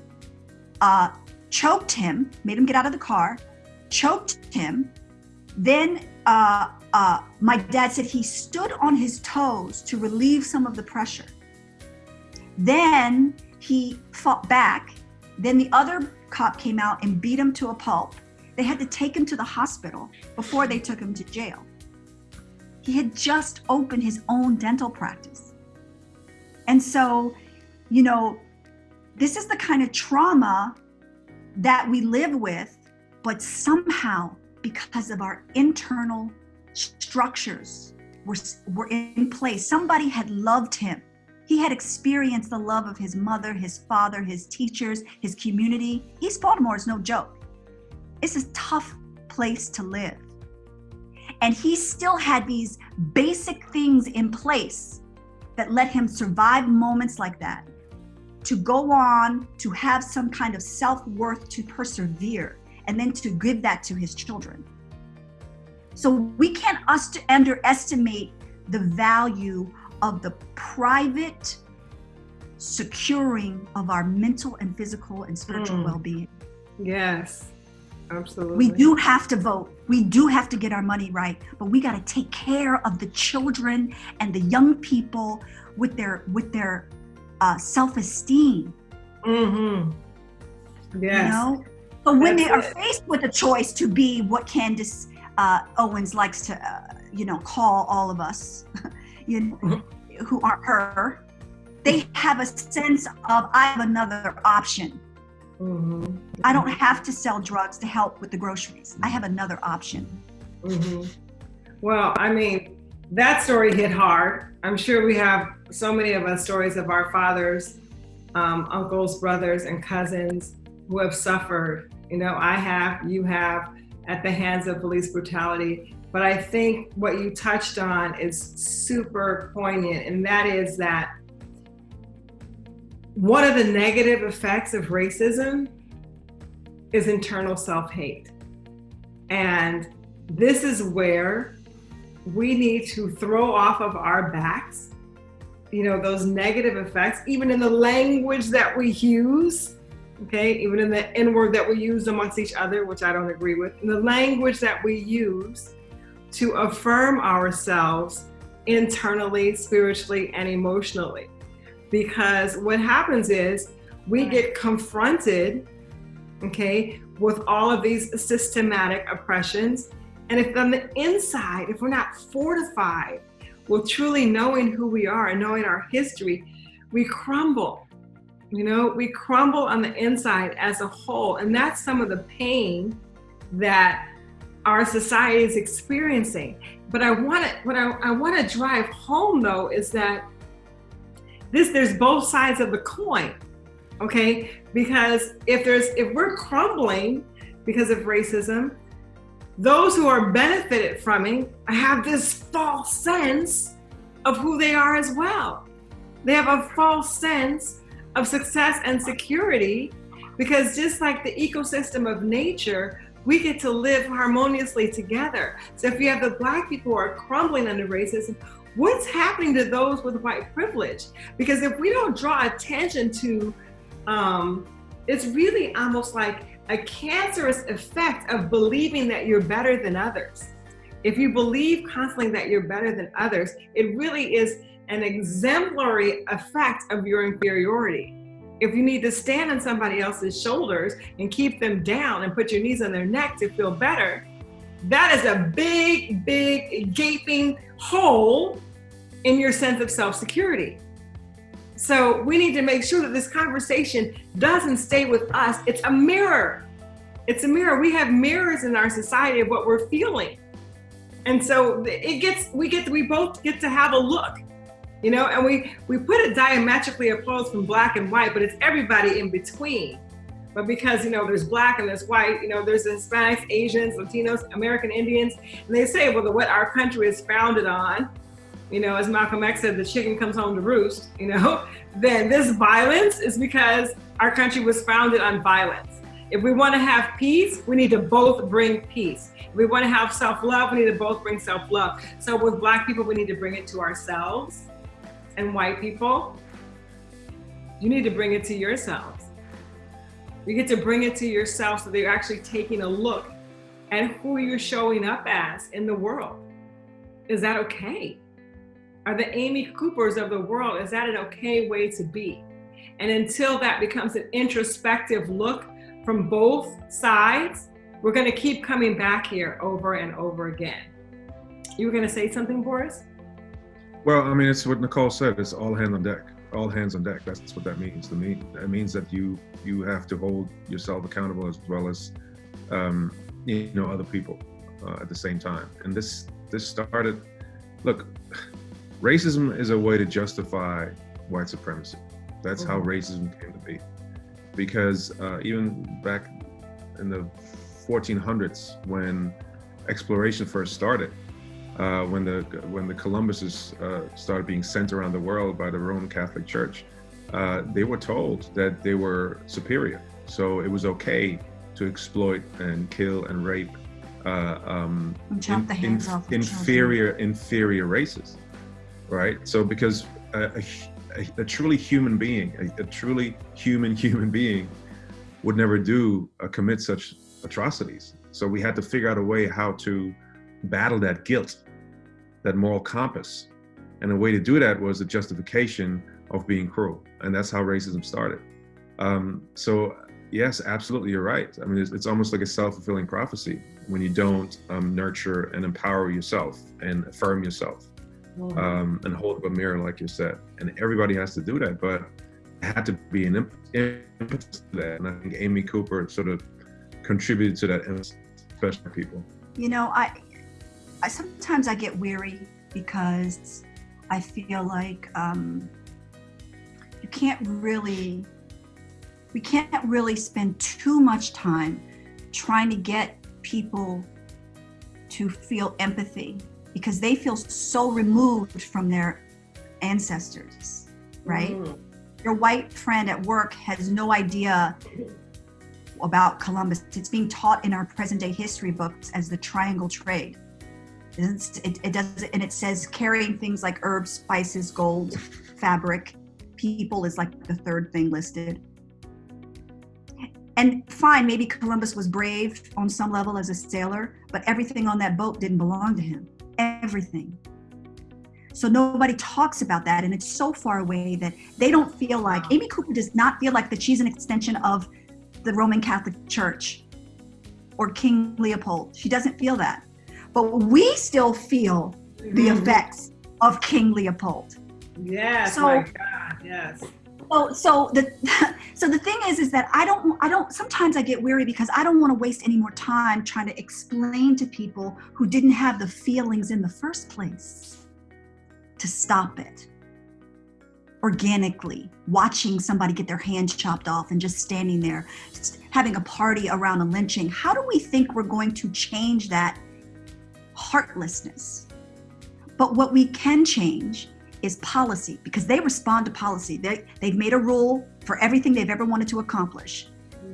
uh, choked him, made him get out of the car, choked him. Then uh, uh, my dad said he stood on his toes to relieve some of the pressure. Then he fought back. Then the other cop came out and beat him to a pulp. They had to take him to the hospital before they took him to jail. He had just opened his own dental practice. And so, you know, this is the kind of trauma that we live with, but somehow, because of our internal structures were, were in place, somebody had loved him. He had experienced the love of his mother, his father, his teachers, his community. East Baltimore is no joke. It's a tough place to live. And he still had these basic things in place that let him survive moments like that, to go on, to have some kind of self worth, to persevere, and then to give that to his children. So we can't us underestimate the value of the private securing of our mental and physical and spiritual Mm. well-being. Yes. Absolutely. We do have to vote. We do have to get our money right, but we got to take care of the children and the young people with their with their uh, self-esteem. Mm-hmm. Yes. You know, but when That's they are it. faced with a choice to be what Candace uh, Owens likes to, uh, you know, call all of us, you know, mm-hmm. who aren't her. They have a sense of I have another option. Mm-hmm. I don't have to sell drugs to help with the groceries. I have another option. Mm-hmm. Well, I mean, that story hit hard. I'm sure we have so many of us stories of our fathers, um, uncles, brothers, and cousins who have suffered. You know, I have, you have, at the hands of police brutality. But I think what you touched on is super poignant, and that is that one of the negative effects of racism is internal self hate. And this is where we need to throw off of our backs, you know, those negative effects, even in the language that we use, okay, even in the N word that we use amongst each other, which I don't agree with, in the language that we use to affirm ourselves internally, spiritually, and emotionally because what happens is we get confronted, okay, with all of these systematic oppressions. And if on the inside, if we're not fortified with truly knowing who we are and knowing our history, we crumble. You know, we crumble on the inside as a whole. And that's some of the pain that our society is experiencing. But I want to, what I, I want to drive home though is that this there's both sides of the coin okay? Because if there's if we're crumbling because of racism those who are benefited from it have this false sense of who they are as well. They have a false sense of success and security because just like the ecosystem of nature we get to live harmoniously together. So if you have the black people who are crumbling under racism what's happening to those with white privilege? Because if we don't draw attention to, um, it's really almost like a cancerous effect of believing that you're better than others. If you believe constantly that you're better than others, it really is an exemplary effect of your inferiority. If you need to stand on somebody else's shoulders and keep them down and put your knees on their neck to feel better, that is a big, big gaping hole in your sense of self security. So we need to make sure that this conversation doesn't stay with us. It's a mirror. It's a mirror. We have mirrors in our society of what we're feeling. And so it gets, we get, we both get to have a look, you know, and we, we put it diametrically opposed from black and white, but it's everybody in between. But because, you know, there's black and there's white, you know, there's Hispanics, Asians, Latinos, American Indians, and they say, well, the, what our country is founded on, you know, as Malcolm X said, the chicken comes home to roost, you know, then this violence is because our country was founded on violence. If we want to have peace, we need to both bring peace. If we want to have self-love, we need to both bring self-love. So with black people, we need to bring it to ourselves. And white people, you need to bring it to yourselves. You get to bring it to yourself so that you're actually taking a look at who you're showing up as in the world. Is that okay? Are the Amy Coopers of the world, is that an okay way to be? And until that becomes an introspective look from both sides, we're going to keep coming back here over and over again. You were going to say something, Boris? Well, I mean, it's what Nicole said. It's all hands on deck all hands on deck. That's what that means to me. That means that you you have to hold yourself accountable as well as um, you know other people uh, at the same time. And this this started. Look, racism is a way to justify white supremacy. That's mm-hmm. how racism came to be. Because uh, even back in the 1400s, when exploration first started, uh, when the when the Columbuses uh, started being sent around the world by the Roman Catholic Church, uh, they were told that they were superior, so it was okay to exploit and kill and rape uh, um, in, in, inferior inferior races, right? So because a, a, a truly human being, a, a, truly human human being, would never do uh, commit such atrocities. So we had to figure out a way how to battle that guilt that moral compass. And the way to do that was the justification of being cruel. And that's how racism started. Um, so yes, absolutely, you're right. I mean, it's, it's almost like a self-fulfilling prophecy when you don't um, nurture and empower yourself and affirm yourself. Um, and hold up a mirror, like you said. And everybody has to do that, but it had to be an impetus to that. And I think Amy Cooper sort of contributed to that, especially people. You know, I, I sometimes I get weary because I feel like um, you can't really we can't really spend too much time trying to get people to feel empathy because they feel so removed from their ancestors, right? Mm. Your white friend at work has no idea about Columbus. It's being taught in our present day history books as the triangle trade. It, it does, and it says carrying things like herbs, spices, gold, fabric, people is like the third thing listed and fine, maybe Columbus was brave on some level as a sailor, but everything on that boat didn't belong to him. Everything. So nobody talks about that. And it's so far away that they don't feel like, Amy Cooper does not feel like that she's an extension of the Roman Catholic Church or King Leopold. She doesn't feel that. But we still feel the mm-hmm. effects of King Leopold. Yes, so, my God, yes. So, so the so the thing is, is that I don't, I don't. Sometimes I get weary because I don't want to waste any more time trying to explain to people who didn't have the feelings in the first place to stop it organically. Watching somebody get their hand chopped off and just standing there, having a party around a lynching. How do we think we're going to change that heartlessness? But what we can change is policy because they respond to policy. They, they've made a rule for everything they've ever wanted to accomplish.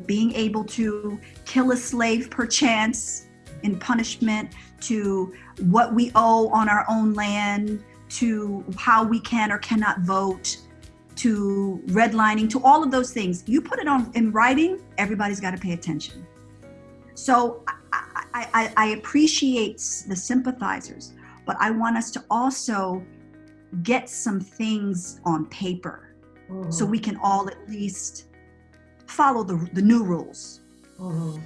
Being able to kill a slave per chance in punishment, to what we owe on our own land, to how we can or cannot vote, to redlining, to all of those things. You put it on in writing, everybody's got to pay attention. So I, I, I appreciate the sympathizers, but I want us to also get some things on paper mm-hmm. so we can all at least follow the, the new rules. Mm-hmm.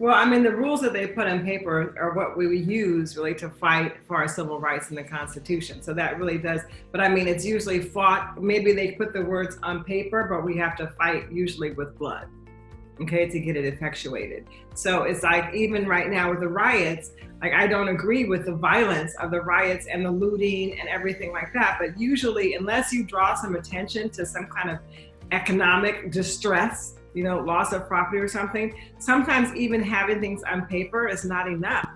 Well, I mean, the rules that they put on paper are what we use really to fight for our civil rights in the Constitution. So that really does, but I mean, it's usually fought, maybe they put the words on paper, but we have to fight usually with blood okay, to get it effectuated. So it's like even right now with the riots, like I don't agree with the violence of the riots and the looting and everything like that. But usually, unless you draw some attention to some kind of economic distress, you know, loss of property or something, sometimes even having things on paper is not enough.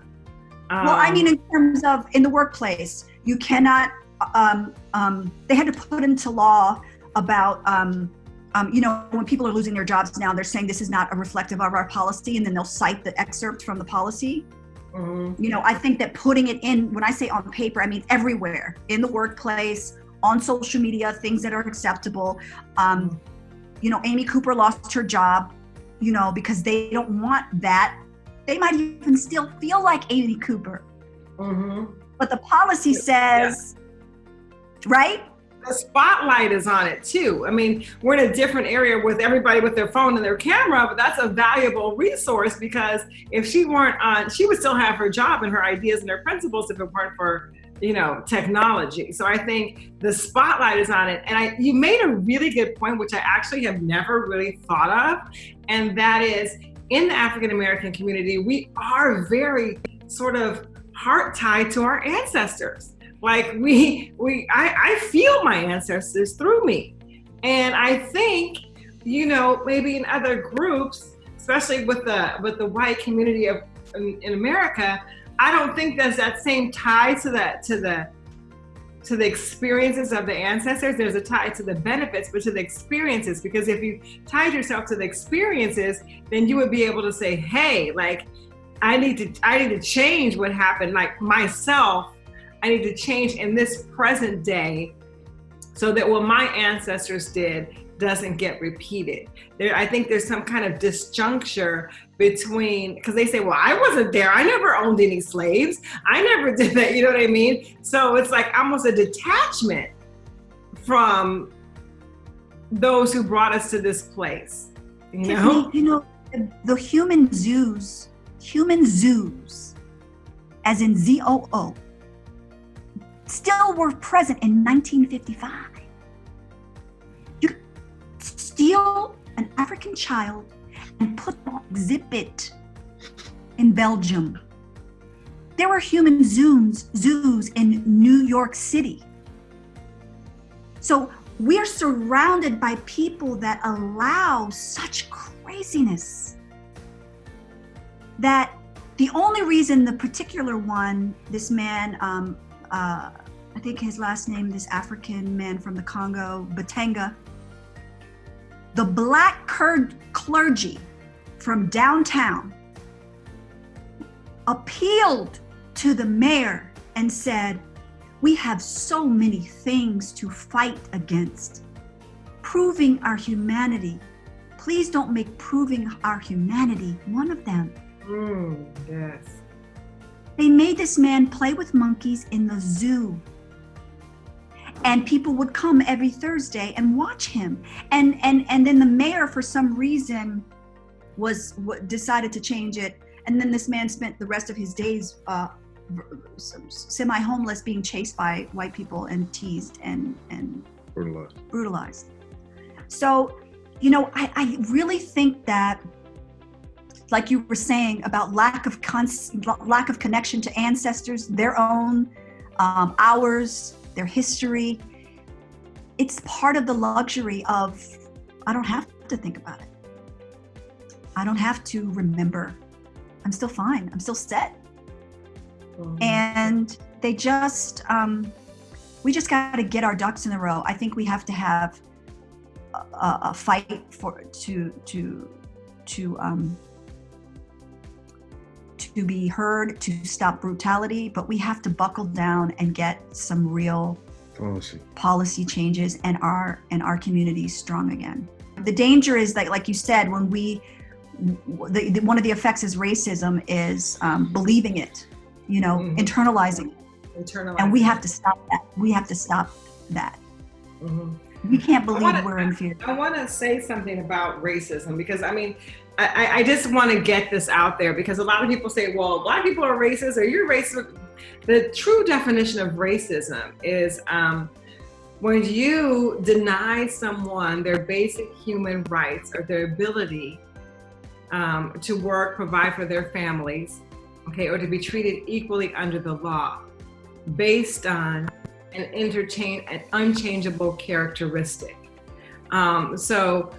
Um, well, I mean, in terms of in the workplace, you cannot. Um, um, they had to put into law about um, um, you know, when people are losing their jobs now, they're saying this is not a reflective of our policy, and then they'll cite the excerpt from the policy. Mm-hmm. You know, I think that putting it in, when I say on paper, I mean everywhere in the workplace, on social media, things that are acceptable. Um, you know, Amy Cooper lost her job, you know, because they don't want that. They might even still feel like Amy Cooper. Mm-hmm. But the policy says, yeah. right? The spotlight is on it too. I mean, we're in a different area with everybody with their phone and their camera, but that's a valuable resource because if she weren't on, she would still have her job and her ideas and her principles if it weren't for you know technology. So i think the spotlight is on it. And i you made a really good point which i actually have never really thought of and that is in the african american community we are very sort of heart tied to our ancestors like we we I, I feel my ancestors through me. And I think, you know, maybe in other groups, especially with the with the white community of in, in America, I don't think there's that same tie to that to the to the experiences of the ancestors. There's a tie to the benefits, but to the experiences. Because if you tied yourself to the experiences, then you would be able to say, "Hey, like, I need to I need to change what happened, like myself, I need to change in this present day so that what my ancestors did doesn't get repeated. There, I think there's some kind of disjuncture between because they say, "Well, I wasn't there. I never owned any slaves. I never did that." You know what I mean? So it's like almost a detachment from those who brought us to this place. You know, you know, the, the human zoos, human zoos, as in Z O O, still were present in 1955. You steal an African child and put them on exhibit in Belgium. There were human zoos, zoos in New York City. So we're surrounded by people that allow such craziness that the only reason the particular one, this man, um, uh, I think his last name, this African man from the Congo, Batenga, the black cur- clergy from downtown appealed to the mayor and said, We have so many things to fight against. Proving our humanity. Please don't make proving our humanity one of them. Mm, yes. They made this man play with monkeys in the zoo. And people would come every Thursday and watch him. And and and then the mayor for some reason was decided to change it and then this man spent the rest of his days uh, semi homeless being chased by white people and teased and and Brutalized. brutalized. So, you know, I, I really think that, like you were saying about lack of lack of connection to ancestors, their own, um, ours, their history. It's part of the luxury of I don't have to think about it. I don't have to remember. I'm still fine. I'm still set. Mhm. And they just, um, we just got to get our ducks in a row. I think we have to have a, a, a fight for to to to um, to be heard, to stop brutality. But we have to buckle down and get some real Policy. policy changes and our and our communities strong again. The danger is that, like you said, when we the, the, one of the effects is racism is um, believing it, you know, Mhm. internalizing, it. Internalize. and we have to stop that. We have to stop that. Mhm. We can't believe wanna- we're inferior. I want to say something about racism because I mean, I, I- just want to get this out there because a lot of people say, well, black people are racist or you're racist. The true definition of racism is um, when you deny someone their basic human rights or their ability um, to work, provide for their families, okay, or to be treated equally under the law based on an an unchangeable characteristic. Um, so,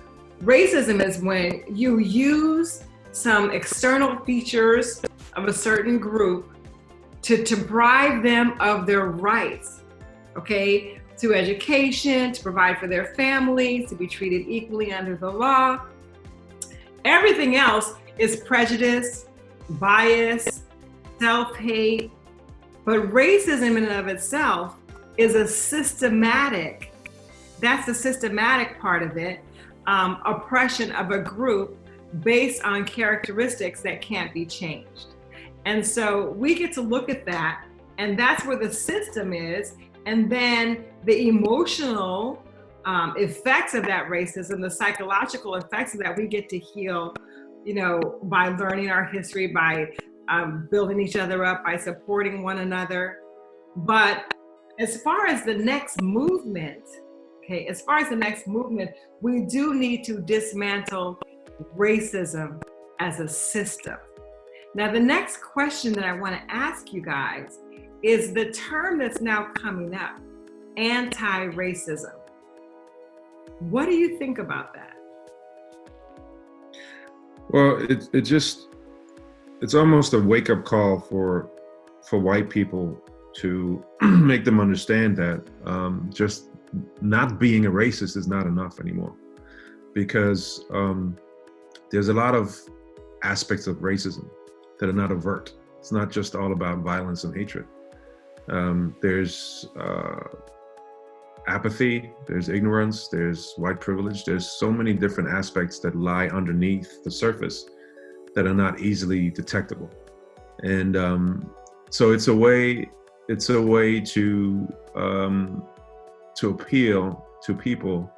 racism is when you use some external features of a certain group to deprive them of their rights, okay, to education, to provide for their families, to be treated equally under the law. Everything else is prejudice, bias, self hate. But racism in and of itself is a systematic, that's the systematic part of it, um, oppression of a group based on characteristics that can't be changed. And so we get to look at that, and that's where the system is. And then the emotional um, effects of that racism, the psychological effects of that, we get to heal, you know, by learning our history, by um, building each other up, by supporting one another. But as far as the next movement, okay, as far as the next movement, we do need to dismantle racism as a system. Now, the next question that I want to ask you guys is the term that's now coming up anti racism. What do you think about that? Well, it it just it's almost a wake up call for for white people to make them understand that um, just not being a racist is not enough anymore, because um, there's a lot of aspects of racism that are not overt. It's not just all about violence and hatred. Um, there's uh, apathy, there's ignorance, there's white privilege. There's so many different aspects that lie underneath the surface that are not easily detectable. And um, so it's a way, it's a way to um, to appeal to people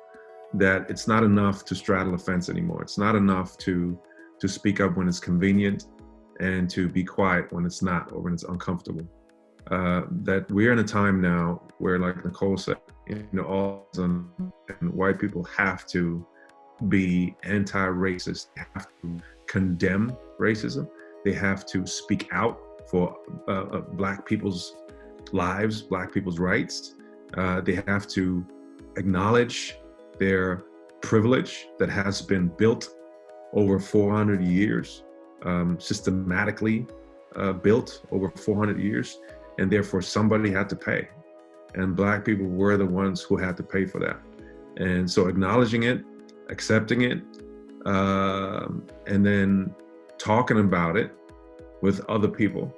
that it's not enough to straddle a fence anymore. It's not enough to to speak up when it's convenient and to be quiet when it's not or when it's uncomfortable. Uh, that we're in a time now where, like Nicole said, you know, all and white people have to be anti-racist, have to condemn racism. They have to speak out for uh, uh, Black people's lives, Black people's rights. Uh, they have to acknowledge their privilege that has been built over 400 years, um, systematically uh, built over 400 years, and therefore somebody had to pay. And Black people were the ones who had to pay for that. And so acknowledging it, accepting it, um, and then talking about it with other people,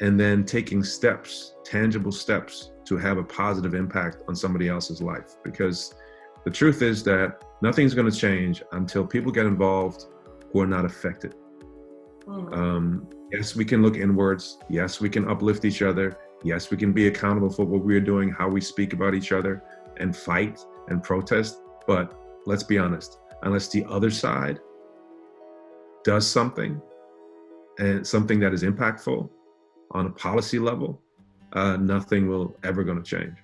and then taking steps, tangible steps to have a positive impact on somebody else's life. Because the truth is that nothing's going to change until people get involved who are not affected. Mm. Um, yes, we can look inwards. Yes, we can uplift each other. Yes, we can be accountable for what we're doing, how we speak about each other, and fight and protest. But let's be honest, unless the other side does something and something that is impactful on a policy level, uh, nothing will ever going to change.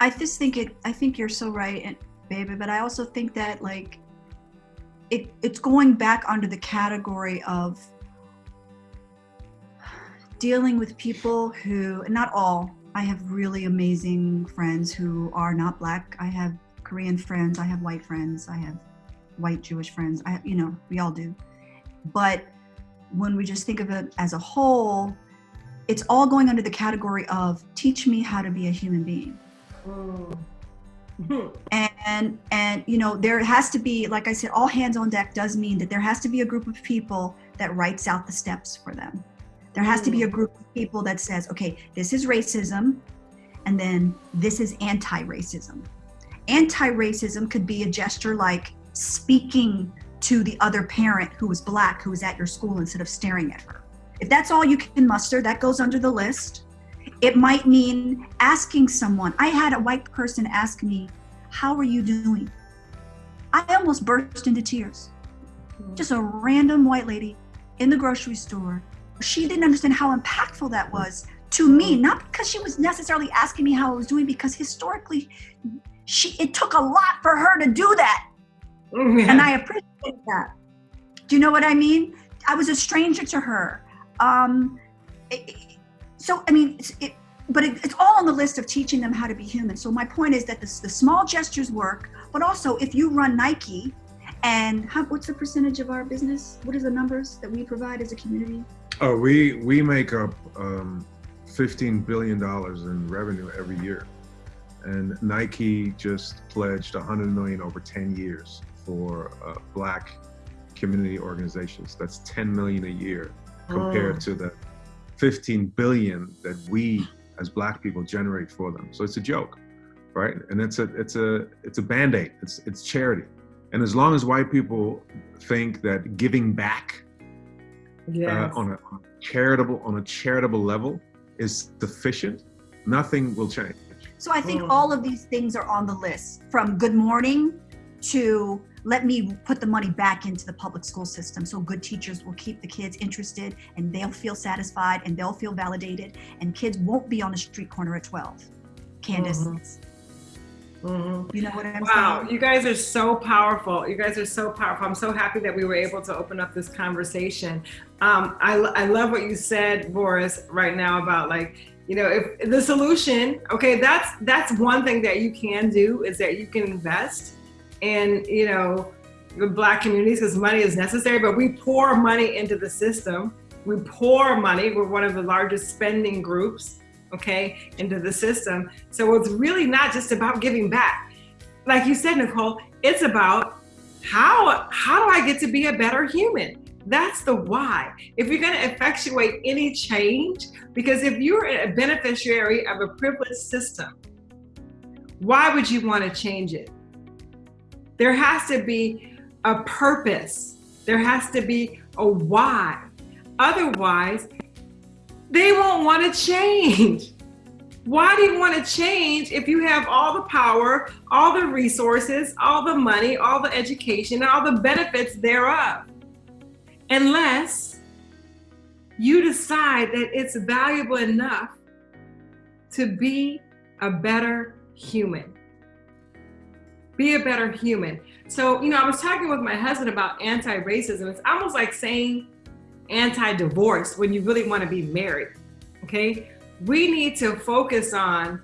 I just think it. I think you're so right, baby. But I also think that like it, it's going back under the category of dealing with people who, not all. I have really amazing friends who are not black. I have Korean friends. I have white friends. I have white Jewish friends. I, you know, we all do. But when we just think of it as a whole, it's all going under the category of teach me how to be a human being. Mm-hmm. And and you know there has to be, like I said, all hands on deck does mean that there has to be a group of people that writes out the steps for them. There has mm. to be a mm. group of people that says, okay, this is racism, and then this is anti-racism. Anti-racism could be a gesture like speaking to the other parent who is black who is at your school instead of staring at her. If that's all you can muster, that goes under the list. It might mean asking someone. I had a white person ask me, How are you doing? I almost burst into tears. Just a random white lady in the grocery store. She didn't understand how impactful that was to me, not because she was necessarily asking me how I was doing, because historically, she it took a lot for her to do that. And I appreciate that. Do you know what I mean? I was a stranger to her. Um, it, so I mean, it, but it, it's all on the list of teaching them how to be human. So my point is that the, the small gestures work, but also if you run Nike, and how, what's the percentage of our business? What are the numbers that we provide as a community? Oh, we we make up um, fifteen billion dollars in revenue every year, and Nike just pledged 100 million over 10 years for uh, Black community organizations. That's 10 million a year compared oh. to the 15 billion that we as black people generate for them. So it's a joke, right? And it's a it's a it's a band-aid. It's it's charity. And as long as white people think that giving back yes. uh, on, a, on a charitable on a charitable level is sufficient, nothing will change. So I think oh. all of these things are on the list from good morning to let me put the money back into the public school system so good teachers will keep the kids interested and they'll feel satisfied and they'll feel validated and kids won't be on the street corner at 12 candace mm-hmm. Mm-hmm. You know what I'm wow, saying? you guys are so powerful. You guys are so powerful. I'm so happy that we were able to open up this conversation. Um, I, I love what you said, Boris, right now about like, you know, if the solution, okay, that's that's one thing that you can do is that you can invest in you know the black communities because money is necessary but we pour money into the system. We pour money. We're one of the largest spending groups okay into the system. So it's really not just about giving back. Like you said nicole it's about how how do i get to be a better human? That's the why. If you're going to effectuate any change because if you're a beneficiary of a privileged system why would you want to change it there has to be a purpose. There has to be a why. Otherwise, they won't want to change. Why do you want to change if you have all the power, all the resources, all the money, all the education, all the benefits thereof? Unless you decide that it's valuable enough to be a better human. Be a better human. So, you know, I was talking with my husband about anti racism. It's almost like saying anti divorce when you really want to be married. Okay we need to focus on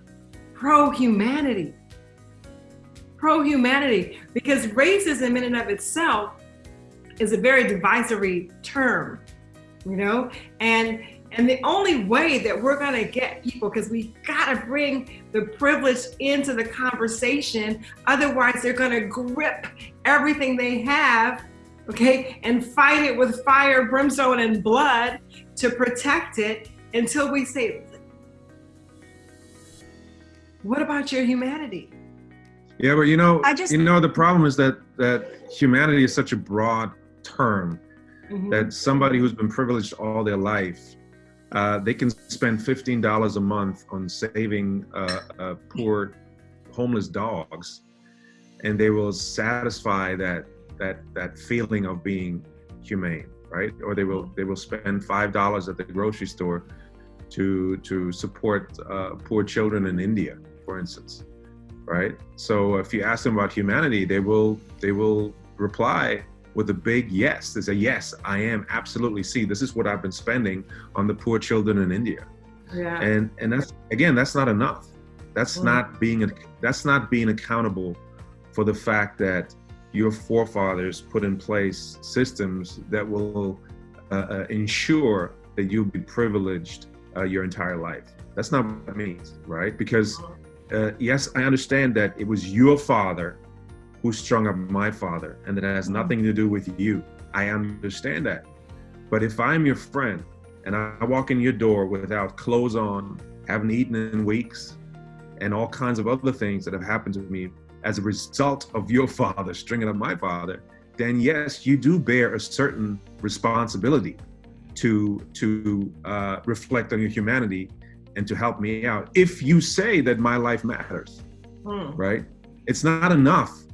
pro humanity. Pro humanity, because racism in and of itself is a very divisory term, you know, and and the only way that we're going to get people, because we got to bring the privilege into the conversation. Otherwise, they're going to grip everything they have, okay, and fight it with fire, brimstone, and blood to protect it until we say, what about your humanity? Yeah, but you know, I just, you know, the problem is that that humanity is such a broad term mm-hmm. that somebody who's been privileged all their life, uh, they can spend fifteen dollars a month on saving uh, uh, poor homeless dogs, and they will satisfy that that that feeling of being humane, right? Or they will they will spend five dollars at the grocery store to to support uh, poor children in India for instance, right? So if you ask them about humanity, they will they will reply with a big yes. They say, yes, I am absolutely. See, this is what I've been spending on the poor children in India. Yeah. And and that's again, that's not enough. That's mm. not being that's not being accountable for the fact that your forefathers put in place systems that will uh, uh, ensure that you'll be privileged uh, your entire life. That's not what it means, right? Because mm uh, yes, I understand that it was your father who strung up my father and that has mm-hmm. nothing to do with you. I understand that. But if I'm your friend and I walk in your door without clothes on, haven't eaten in weeks, and all kinds of other things that have happened to me as a result of your father stringing up my father, then yes, you do bear a certain responsibility to to uh, reflect on your humanity and to help me out if you say that my life matters hmm. right it's not enough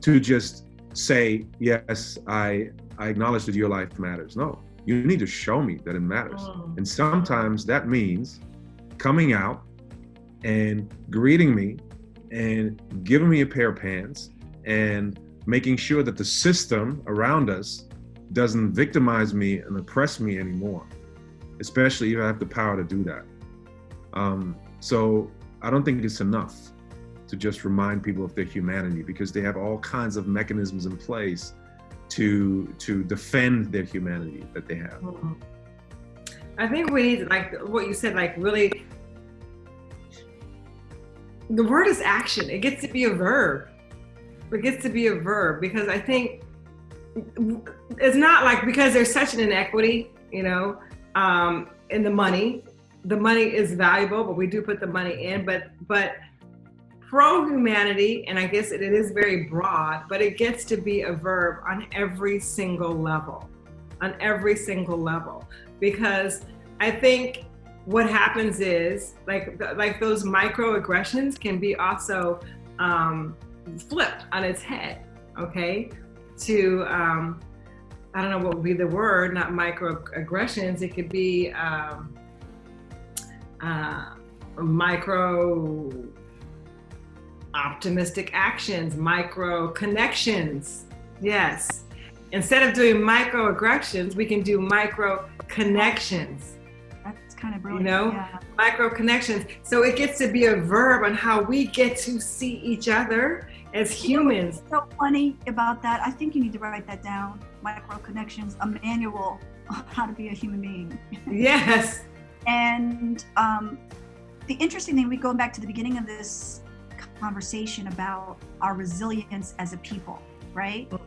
to just say yes i i acknowledge that your life matters. No you need to show me that it matters. Hmm. and sometimes that means coming out and greeting me and giving me a pair of pants and making sure that the system around us doesn't victimize me and oppress me anymore especially if i have the power to do that. Um, so I don't think it's enough to just remind people of their humanity because they have all kinds of mechanisms in place to to defend their humanity that they have. I think we need like what you said, like really the word is action. It gets to be a verb. It gets to be a verb because I think it's not like because there's such an inequity, you know, um, in the money the money is valuable, but we do put the money in. But but pro humanity, and I guess it, it is very broad, but it gets to be a verb on every single level, on every single level, because I think what happens is like like those microaggressions can be also um, flipped on its head. Okay, to um, I don't know what would be the word, not microaggressions. It could be um, uh, micro optimistic actions, micro connections. Yes. Instead of doing microaggressions, we can do micro connections. That's kind of brilliant. You know, yeah. micro connections. So it gets to be a verb on how we get to see each other as humans. You know so funny about that. I think you need to write that down. Micro connections, a manual on how to be a human being. yes. And um, the interesting thing, we go back to the beginning of this conversation about our resilience as a people, right? Mm.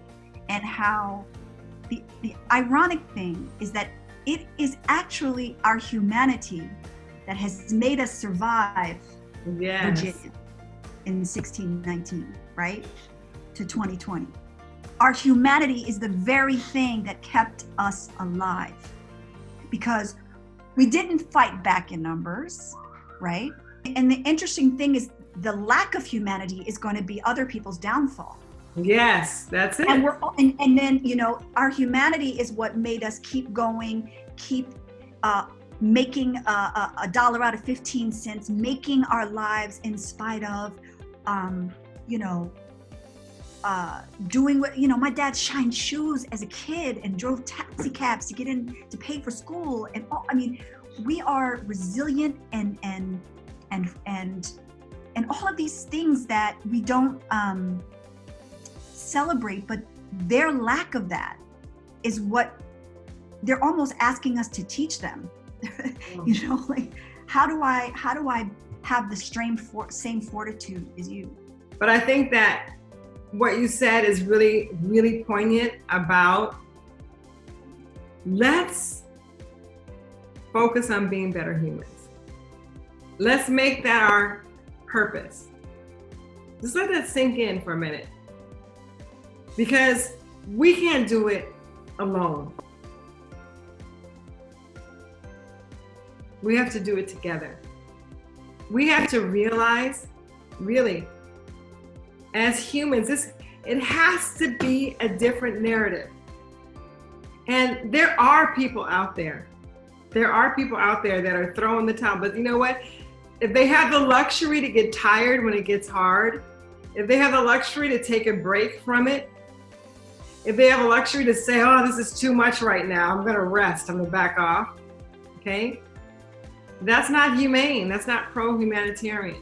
And how the, the ironic thing is that it is actually our humanity that has made us survive yes. Virginia in 1619, right? To 2020. Our humanity is the very thing that kept us alive because we didn't fight back in numbers, right? And the interesting thing is the lack of humanity is going to be other people's downfall. Yes, that's it. And we're all, and, and then you know our humanity is what made us keep going, keep uh, making a, a, dollar out of 15 cents, making our lives in spite of, um, you know, uh, doing what you know. My dad shined shoes as a kid and drove taxi cabs to get in to pay for school, and all, I mean, we are resilient and and and and and all of these things that we don't um, celebrate, but their lack of that is what they're almost asking us to teach them. you know, like how do I how do I have the same for, same fortitude as you? But I think that what you said is really really poignant about let's focus on being better humans. Let's make that our purpose. Just let that sink in for a minute. Because we can't do it alone. We have to do it together. We have to realize, really, as humans, this it has to be a different narrative. And there are people out there. There are people out there that are throwing the towel. But you know what? If they have the luxury to get tired when it gets hard, if they have the luxury to take a break from it, if they have a luxury to say, oh, this is too much right now, I'm to rest, I'm to back off, okay? That's not humane. That's not pro humanitarian.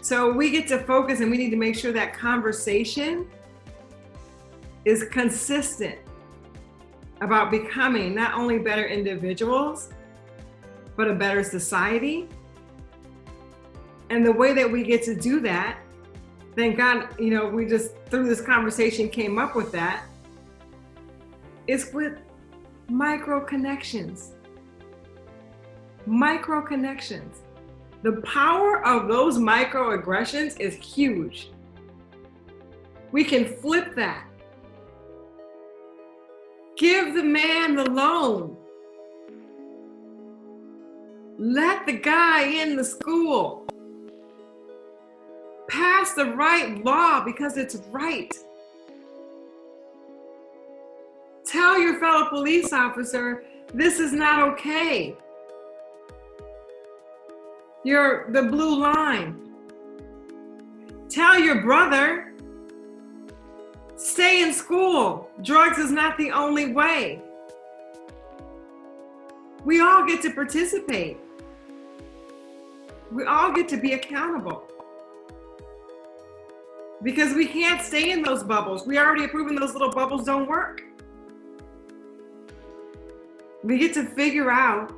So we get to focus and we need to make sure that conversation is consistent about becoming not only better individuals, but a better society. And the way that we get to do that, thank God, you know, we just through this conversation came up with that, is with micro connections micro connections. The power of those microaggressions is huge. We can flip that. Give the man the loan. Let the guy in the school. Pass the right law because it's right. Tell your fellow police officer, this is not okay. You're the blue line. Tell your brother, stay in school. Drugs is not the only way. We all get to participate. We all get to be accountable. Because we can't stay in those bubbles. We already have proven those little bubbles don't work. We get to figure out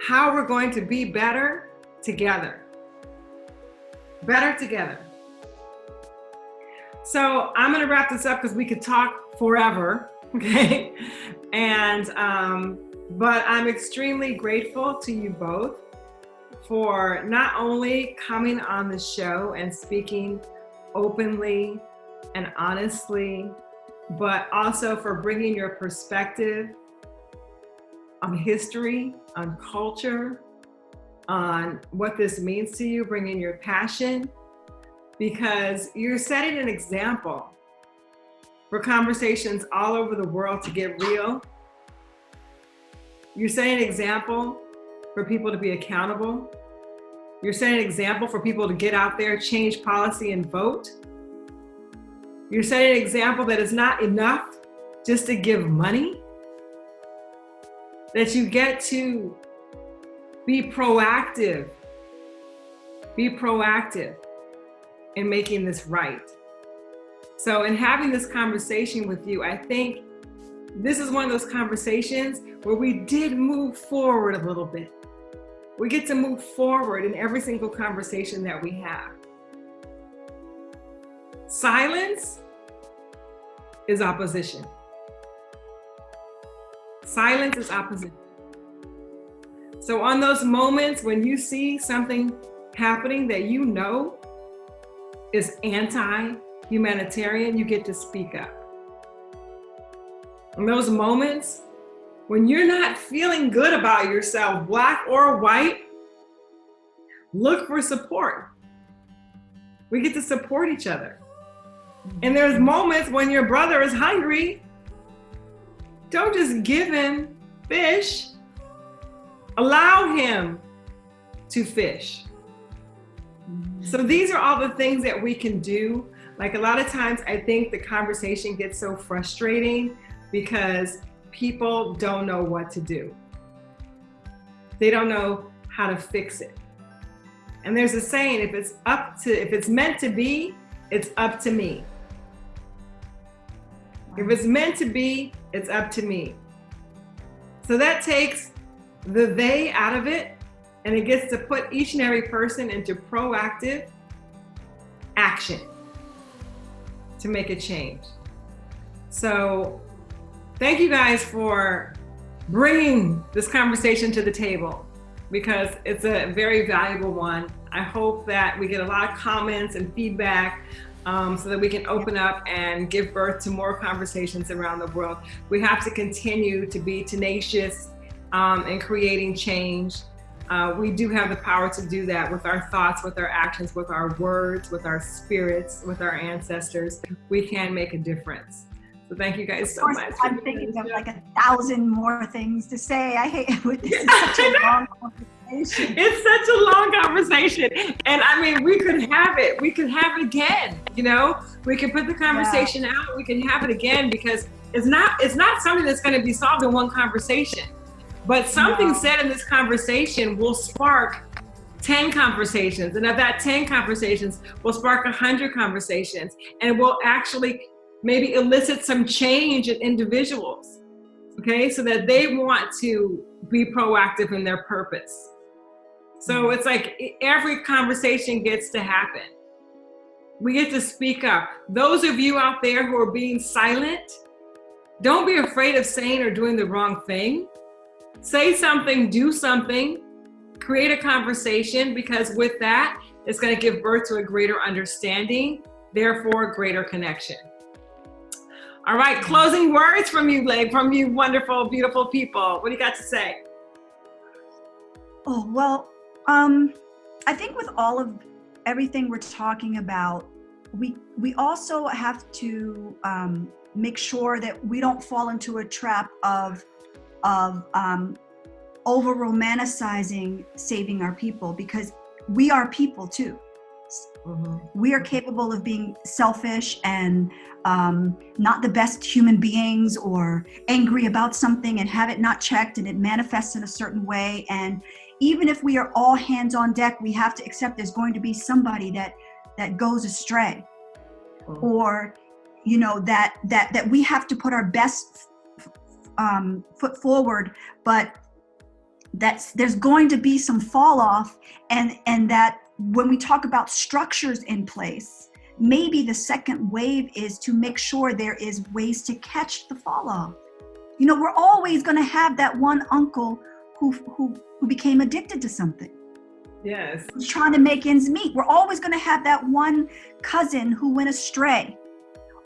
how we're going to be better together. Better together. So I'm going to wrap this up because we could talk forever. Okay. And, um, but I'm extremely grateful to you both for not only coming on the show and speaking openly and honestly, but also for bringing your perspective on history, on culture, on what this means to you, bringing your passion, because you're setting an example for conversations all over the world to get real. You're setting an example for people to be accountable. You're setting an example for people to get out there, change policy, and vote. You're setting an example that is not enough just to give money that you get to be proactive. Be proactive in making this right. So, in having this conversation with you, I think this is one of those conversations where we did move forward a little bit. We get to move forward in every single conversation that we have. Silence is opposition. Silence is opposition. So on those moments when you see something happening that you know is anti-humanitarian, you get to speak up. In those moments when you're not feeling good about yourself, black or white, look for support. We get to support each other. And there's moments when your brother is hungry. Don't just give him fish. Allow him to fish. So these are all the things that we can do. Like a lot of times I think the conversation gets so frustrating because people don't know what to do. They don't know how to fix it. And there's a saying, if it's up to, if it's meant to be, it's up to me. If it's meant to be, it's up to me. So that takes the they out of it and it gets to put each and every person into proactive action to make a change. So thank you guys for bringing this conversation to the table because it's a very valuable one. I hope that we get a lot of comments and feedback um, so that we can open up and give birth to more conversations around the world. We have to continue to be tenacious um, in creating change. Uh, we do have the power to do that with our thoughts, with our actions, with our words, with our spirits, with our ancestors. We can make a difference. So thank you guys so much. I'm thinking of like a thousand more things to say. I hate it. This is such a long conversation. It's such a long conversation. And I mean, we could have it. We could have it again. You know, we can put the conversation yeah. out. We can have it again because it's not it's not something that's going to be solved in one conversation. But something no. said in this conversation will spark 10 conversations. And of that 10 conversations will spark 100 conversations and will actually maybe elicit some change in individuals, okay? So that they want to be proactive in their purpose. So mm-hmm. it's like every conversation gets to happen. We get to speak up. Those of you out there who are being silent, don't be afraid of saying or doing the wrong thing. Say something, do something, create a conversation because with that, it's going to give birth to a greater understanding, therefore, greater connection. All right, closing words from you, Blake, from you wonderful, beautiful people. What do you got to say? Oh, well, um, I think with all of everything we're talking about, we we also have to um, make sure that we don't fall into a trap of of um, over romanticizing saving our people because we are people too. Mm-hmm. We are capable of being selfish and um, not the best human beings or angry about something and have it not checked and it manifests in a certain way. And even if we are all hands on deck, we have to accept there's going to be somebody that that goes astray mm-hmm. or you know that that that we have to put our best um, foot forward but that's there's going to be some fall off and and that when we talk about structures in place, maybe the second wave is to make sure there is ways to catch the fall off. You know, we're always going to have that one uncle who, who, who became addicted to something. Yes. Who's trying to make ends meet. We're always going to have that one cousin who went astray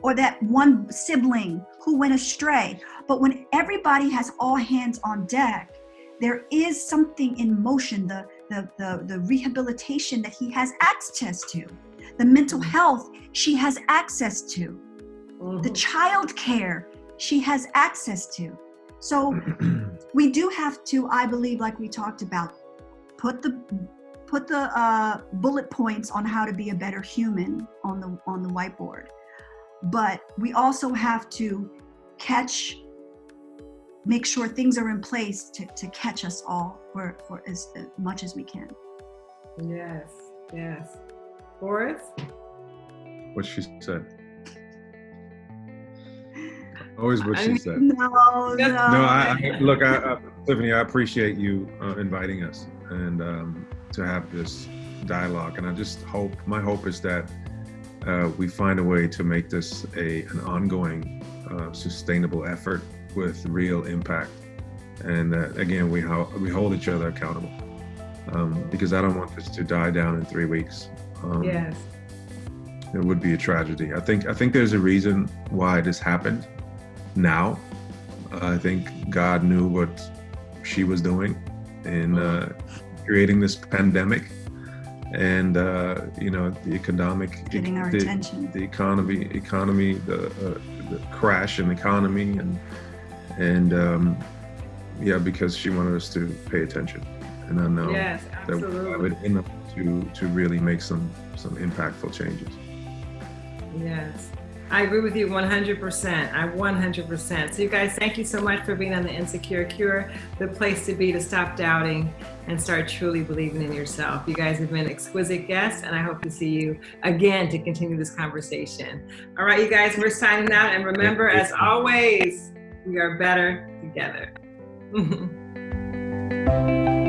or that one sibling who went astray. But when everybody has all hands on deck, there is something in motion. The, the, the, the rehabilitation that he has access to, the mental mm-hmm. health she has access to, mm-hmm. the child care she has access to. So we do have to, I believe, like we talked about, put the put the uh, bullet points on how to be a better human on the on the whiteboard. But we also have to catch make sure things are in place to, to catch us all for, for as, as much as we can. Yes, yes. Boris? What she said. Always what she said. No, no. No, I, I look, I, I, Tiffany, I appreciate you uh, inviting us and um, to have this dialogue. And I just hope, my hope is that uh, we find a way to make this a an ongoing, uh, sustainable effort with real impact. And uh, again, we, ho- we hold each other accountable um, because I don't want this to die down in three weeks. Um, yes. It would be a tragedy. I think I think there's a reason why this happened now. I think God knew what she was doing in uh, creating this pandemic and uh, you know the economic getting our the, attention the economy economy the, uh, the crash in the economy and and um, yeah because she wanted us to pay attention and I know yes, that we in them to to really make some some impactful changes. Yes. I agree with you 100%. I 100%. So you guys, thank you so much for being on the Insecure Cure, the place to be to stop doubting and start truly believing in yourself. You guys have been exquisite guests, and I hope to see you again to continue this conversation. All right, you guys, we're signing out. And remember, as always, we are better together.